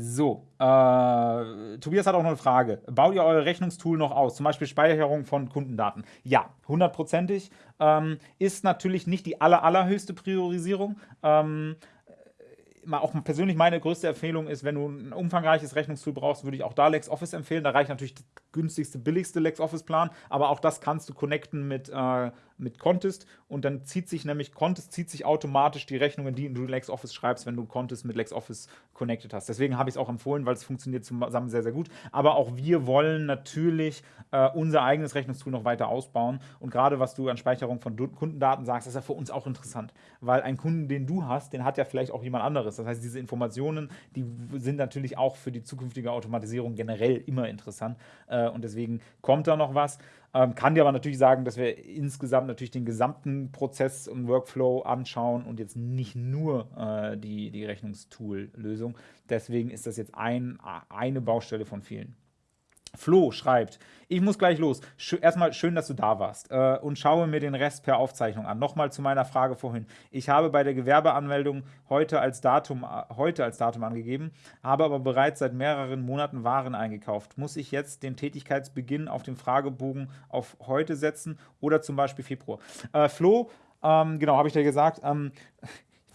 so, äh, Tobias hat auch noch eine Frage. Baut ihr euer Rechnungstool noch aus? Zum Beispiel Speicherung von Kundendaten? Ja, hundertprozentig. Ähm, ist natürlich nicht die aller, allerhöchste Priorisierung. Ähm, auch persönlich meine größte Empfehlung ist, wenn du ein umfangreiches Rechnungstool brauchst, würde ich auch da LexOffice empfehlen. Da reicht natürlich günstigste, billigste LexOffice-Plan, aber auch das kannst du connecten mit, äh, mit Contest und dann zieht sich nämlich, Contest zieht sich automatisch die Rechnungen, die du LexOffice schreibst, wenn du Contest mit LexOffice connected hast. Deswegen habe ich es auch empfohlen, weil es funktioniert zusammen sehr, sehr gut. Aber auch wir wollen natürlich äh, unser eigenes Rechnungstool noch weiter ausbauen und gerade was du an Speicherung von Kundendaten sagst, ist ja für uns auch interessant, weil ein Kunden, den du hast, den hat ja vielleicht auch jemand anderes. Das heißt, diese Informationen, die sind natürlich auch für die zukünftige Automatisierung generell immer interessant äh, und deswegen kommt da noch was. Ähm, kann dir aber natürlich sagen, dass wir insgesamt natürlich den gesamten Prozess und Workflow anschauen und jetzt nicht nur äh, die, die Rechnungstool-Lösung. Deswegen ist das jetzt ein, eine Baustelle von vielen. Flo schreibt, ich muss gleich los. Erstmal schön, dass du da warst äh, und schaue mir den Rest per Aufzeichnung an. Nochmal zu meiner Frage vorhin. Ich habe bei der Gewerbeanmeldung heute als Datum, äh, heute als Datum angegeben, habe aber bereits seit mehreren Monaten Waren eingekauft. Muss ich jetzt den Tätigkeitsbeginn auf dem Fragebogen auf heute setzen oder zum Beispiel Februar? Äh, Flo, ähm, genau, habe ich dir gesagt, ähm,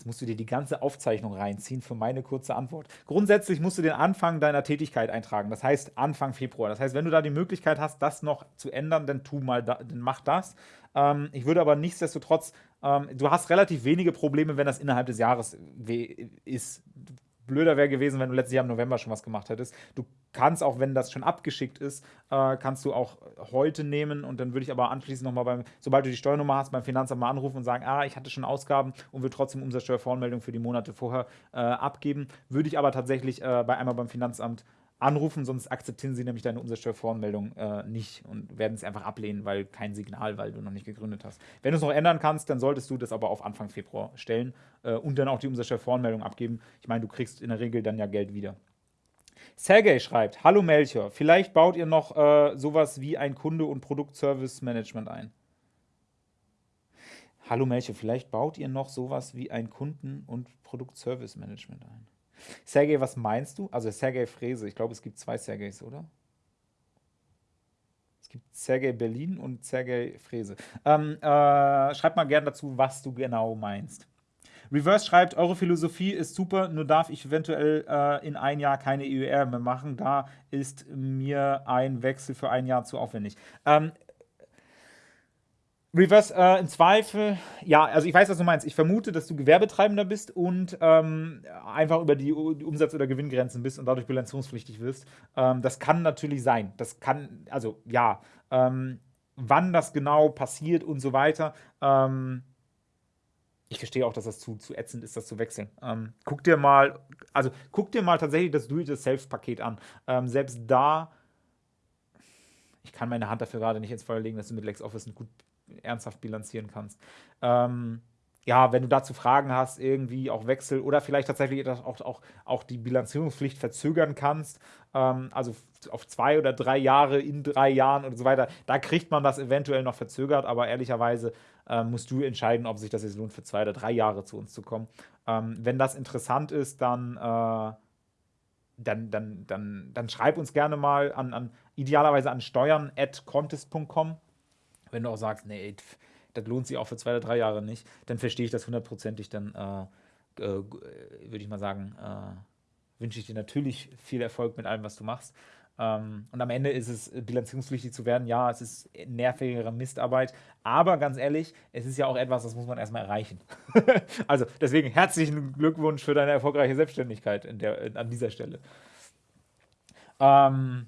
musst du dir die ganze Aufzeichnung reinziehen für meine kurze Antwort. Grundsätzlich musst du den Anfang deiner Tätigkeit eintragen, das heißt Anfang Februar. Das heißt, wenn du da die Möglichkeit hast, das noch zu ändern, dann tu mal, da, dann mach das. Ähm, ich würde aber nichtsdestotrotz, ähm, du hast relativ wenige Probleme, wenn das innerhalb des Jahres ist blöder wäre gewesen, wenn du letztes Jahr im November schon was gemacht hättest. Du kannst auch, wenn das schon abgeschickt ist, äh, kannst du auch heute nehmen und dann würde ich aber anschließend nochmal beim, sobald du die Steuernummer hast, beim Finanzamt mal anrufen und sagen, ah, ich hatte schon Ausgaben und will trotzdem Umsatzsteuervoranmeldung für die Monate vorher äh, abgeben. Würde ich aber tatsächlich äh, bei einmal beim Finanzamt anrufen, sonst akzeptieren sie nämlich deine Umsatzsteuervoranmeldung äh, nicht und werden es einfach ablehnen, weil kein Signal, weil du noch nicht gegründet hast. Wenn du es noch ändern kannst, dann solltest du das aber auf Anfang Februar stellen äh, und dann auch die Umsatzsteuervoranmeldung abgeben. Ich meine, du kriegst in der Regel dann ja Geld wieder. Sergej schreibt, Hallo Melchior, vielleicht baut ihr noch äh, sowas wie ein Kunde- und Produktservice-Management ein. Hallo Melchior, vielleicht baut ihr noch sowas wie ein Kunden- und Produktservice-Management ein. Sergej, was meinst du? Also Sergej Frese, ich glaube, es gibt zwei Sergejs, oder? Es gibt Sergej Berlin und Sergej Frese. Ähm, äh, schreib mal gerne dazu, was du genau meinst. Reverse schreibt, eure Philosophie ist super, nur darf ich eventuell äh, in ein Jahr keine EUR mehr machen. Da ist mir ein Wechsel für ein Jahr zu aufwendig. Ähm, Reverse, äh, im Zweifel, ja, also ich weiß, was du meinst. Ich vermute, dass du Gewerbetreibender bist und ähm, einfach über die, Umsatz- oder Gewinngrenzen bist und dadurch bilanzierungspflichtig wirst. Ähm, das kann natürlich sein. Das kann, also ja, ähm, wann das genau passiert und so weiter. Ähm, ich verstehe auch, dass das zu, zu ätzend ist, das zu wechseln. Ähm, guck dir mal, also guck dir mal tatsächlich das Do-it-yourself-Paket an. Ähm, selbst da, ich kann meine Hand dafür gerade nicht ins Feuer legen, dass du mit LexOffice ein gut ernsthaft bilanzieren kannst. Ähm, ja, wenn du dazu Fragen hast, irgendwie auch Wechsel oder vielleicht tatsächlich auch, auch, auch die Bilanzierungspflicht verzögern kannst, ähm, also auf zwei oder drei Jahre, in drei Jahren und so weiter, da kriegt man das eventuell noch verzögert, aber ehrlicherweise äh, musst du entscheiden, ob sich das jetzt lohnt, für zwei oder drei Jahre zu uns zu kommen. Ähm, wenn das interessant ist, dann, äh, dann, dann, dann, dann schreib uns gerne mal an, an idealerweise an steuern.contest.com wenn du auch sagst, nee, das lohnt sich auch für zwei oder drei Jahre nicht, dann verstehe ich das hundertprozentig, dann äh, äh, würde ich mal sagen, äh, wünsche ich dir natürlich viel Erfolg mit allem, was du machst. Ähm, und am Ende ist es bilanzierungspflichtig zu werden. Ja, es ist nervigere Mistarbeit, aber ganz ehrlich, es ist ja auch etwas, das muss man erstmal erreichen. also deswegen herzlichen Glückwunsch für deine erfolgreiche Selbstständigkeit der, an dieser Stelle. Ähm,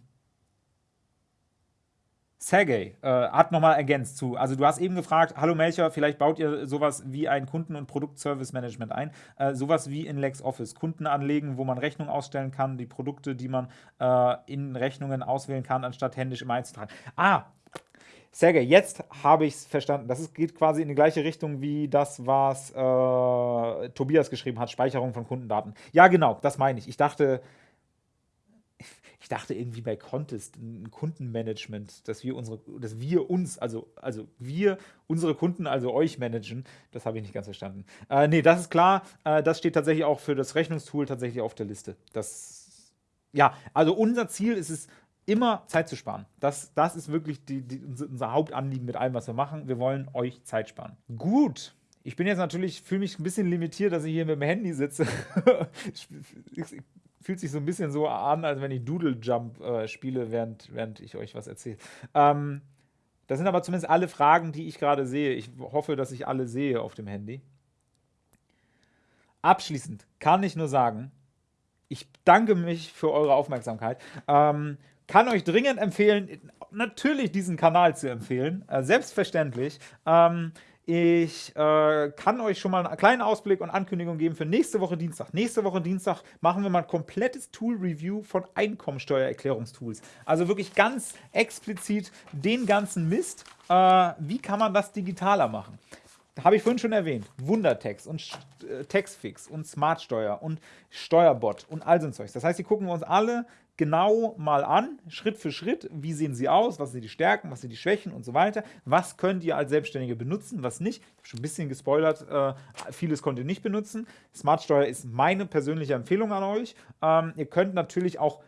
Sergey äh, hat nochmal ergänzt zu. Also du hast eben gefragt, hallo Melcher, vielleicht baut ihr sowas wie ein Kunden- und Produktservice-Management ein. Äh, sowas wie in LexOffice. Kunden anlegen, wo man Rechnung ausstellen kann, die Produkte, die man äh, in Rechnungen auswählen kann, anstatt händisch im einzutragen. Ah, Sergej, jetzt habe ich es verstanden. Das ist, geht quasi in die gleiche Richtung wie das, was äh, Tobias geschrieben hat, Speicherung von Kundendaten. Ja, genau, das meine ich. Ich dachte, ich dachte irgendwie bei Contest, ein Kundenmanagement, dass wir unsere, dass wir uns, also, also wir unsere Kunden, also euch managen. Das habe ich nicht ganz verstanden. Äh, nee, das ist klar. Äh, das steht tatsächlich auch für das Rechnungstool tatsächlich auf der Liste. Das, ja, also unser Ziel ist es, immer Zeit zu sparen. Das, das ist wirklich die, die, unser Hauptanliegen mit allem, was wir machen. Wir wollen euch Zeit sparen. Gut. Ich bin jetzt natürlich, fühle mich ein bisschen limitiert, dass ich hier mit dem Handy sitze. fühlt sich so ein bisschen so an, als wenn ich Doodle Jump äh, spiele, während, während ich euch was erzähle. Ähm, das sind aber zumindest alle Fragen, die ich gerade sehe. Ich hoffe, dass ich alle sehe auf dem Handy. Abschließend kann ich nur sagen, ich danke mich für eure Aufmerksamkeit. Ähm, kann euch dringend empfehlen, natürlich diesen Kanal zu empfehlen. Äh, selbstverständlich. Ähm, ich äh, kann euch schon mal einen kleinen Ausblick und Ankündigung geben für nächste Woche Dienstag. Nächste Woche Dienstag machen wir mal ein komplettes Tool-Review von Einkommensteuererklärungstools. Also wirklich ganz explizit den ganzen Mist. Äh, wie kann man das digitaler machen? habe ich vorhin schon erwähnt, Wundertext und äh, Textfix und Smartsteuer und Steuerbot und all so ein Zeugs. Das heißt, die gucken wir uns alle genau mal an, Schritt für Schritt, wie sehen sie aus, was sind die Stärken, was sind die Schwächen und so weiter, was könnt ihr als Selbstständige benutzen, was nicht. Ich habe schon ein bisschen gespoilert, äh, vieles ihr nicht benutzen. Smartsteuer ist meine persönliche Empfehlung an euch. Ähm, ihr könnt natürlich auch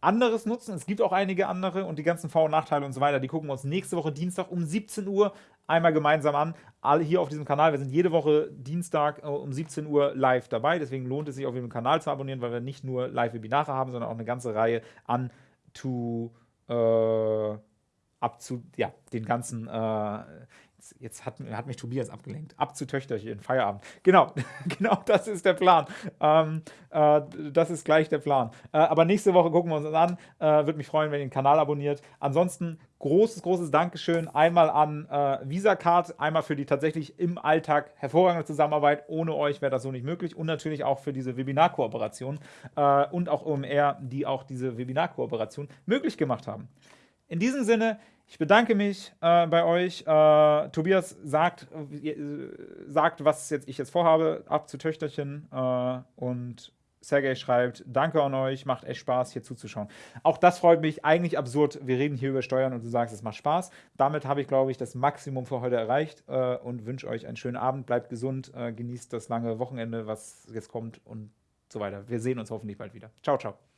anderes nutzen. Es gibt auch einige andere und die ganzen Vor- und Nachteile und so weiter, die gucken wir uns nächste Woche Dienstag um 17 Uhr einmal gemeinsam an. Alle hier auf diesem Kanal. Wir sind jede Woche Dienstag äh, um 17 Uhr live dabei. Deswegen lohnt es sich auf dem Kanal zu abonnieren, weil wir nicht nur Live-Webinare haben, sondern auch eine ganze Reihe an to äh, ab zu ja, den ganzen äh, jetzt hat, hat, mich Tobias abgelenkt. Ab zu Töchterchen, Feierabend. Genau, genau das ist der Plan. Ähm, äh, das ist gleich der Plan. Äh, aber nächste Woche gucken wir uns das an. Äh, Würde mich freuen, wenn ihr den Kanal abonniert. Ansonsten großes, großes Dankeschön einmal an äh, VisaCard, einmal für die tatsächlich im Alltag hervorragende Zusammenarbeit. Ohne euch wäre das so nicht möglich. Und natürlich auch für diese Webinar-Kooperation äh, und auch OMR, die auch diese Webinar-Kooperation möglich gemacht haben. In diesem Sinne, ich bedanke mich äh, bei euch. Äh, Tobias sagt, äh, sagt, was jetzt, ich jetzt vorhabe, ab zu Töchterchen. Äh, und Sergej schreibt, danke an euch, macht echt Spaß, hier zuzuschauen. Auch das freut mich, eigentlich absurd. Wir reden hier über Steuern und du sagst, es macht Spaß. Damit habe ich, glaube ich, das Maximum für heute erreicht äh, und wünsche euch einen schönen Abend. Bleibt gesund, äh, genießt das lange Wochenende, was jetzt kommt und so weiter. Wir sehen uns hoffentlich bald wieder. Ciao, ciao.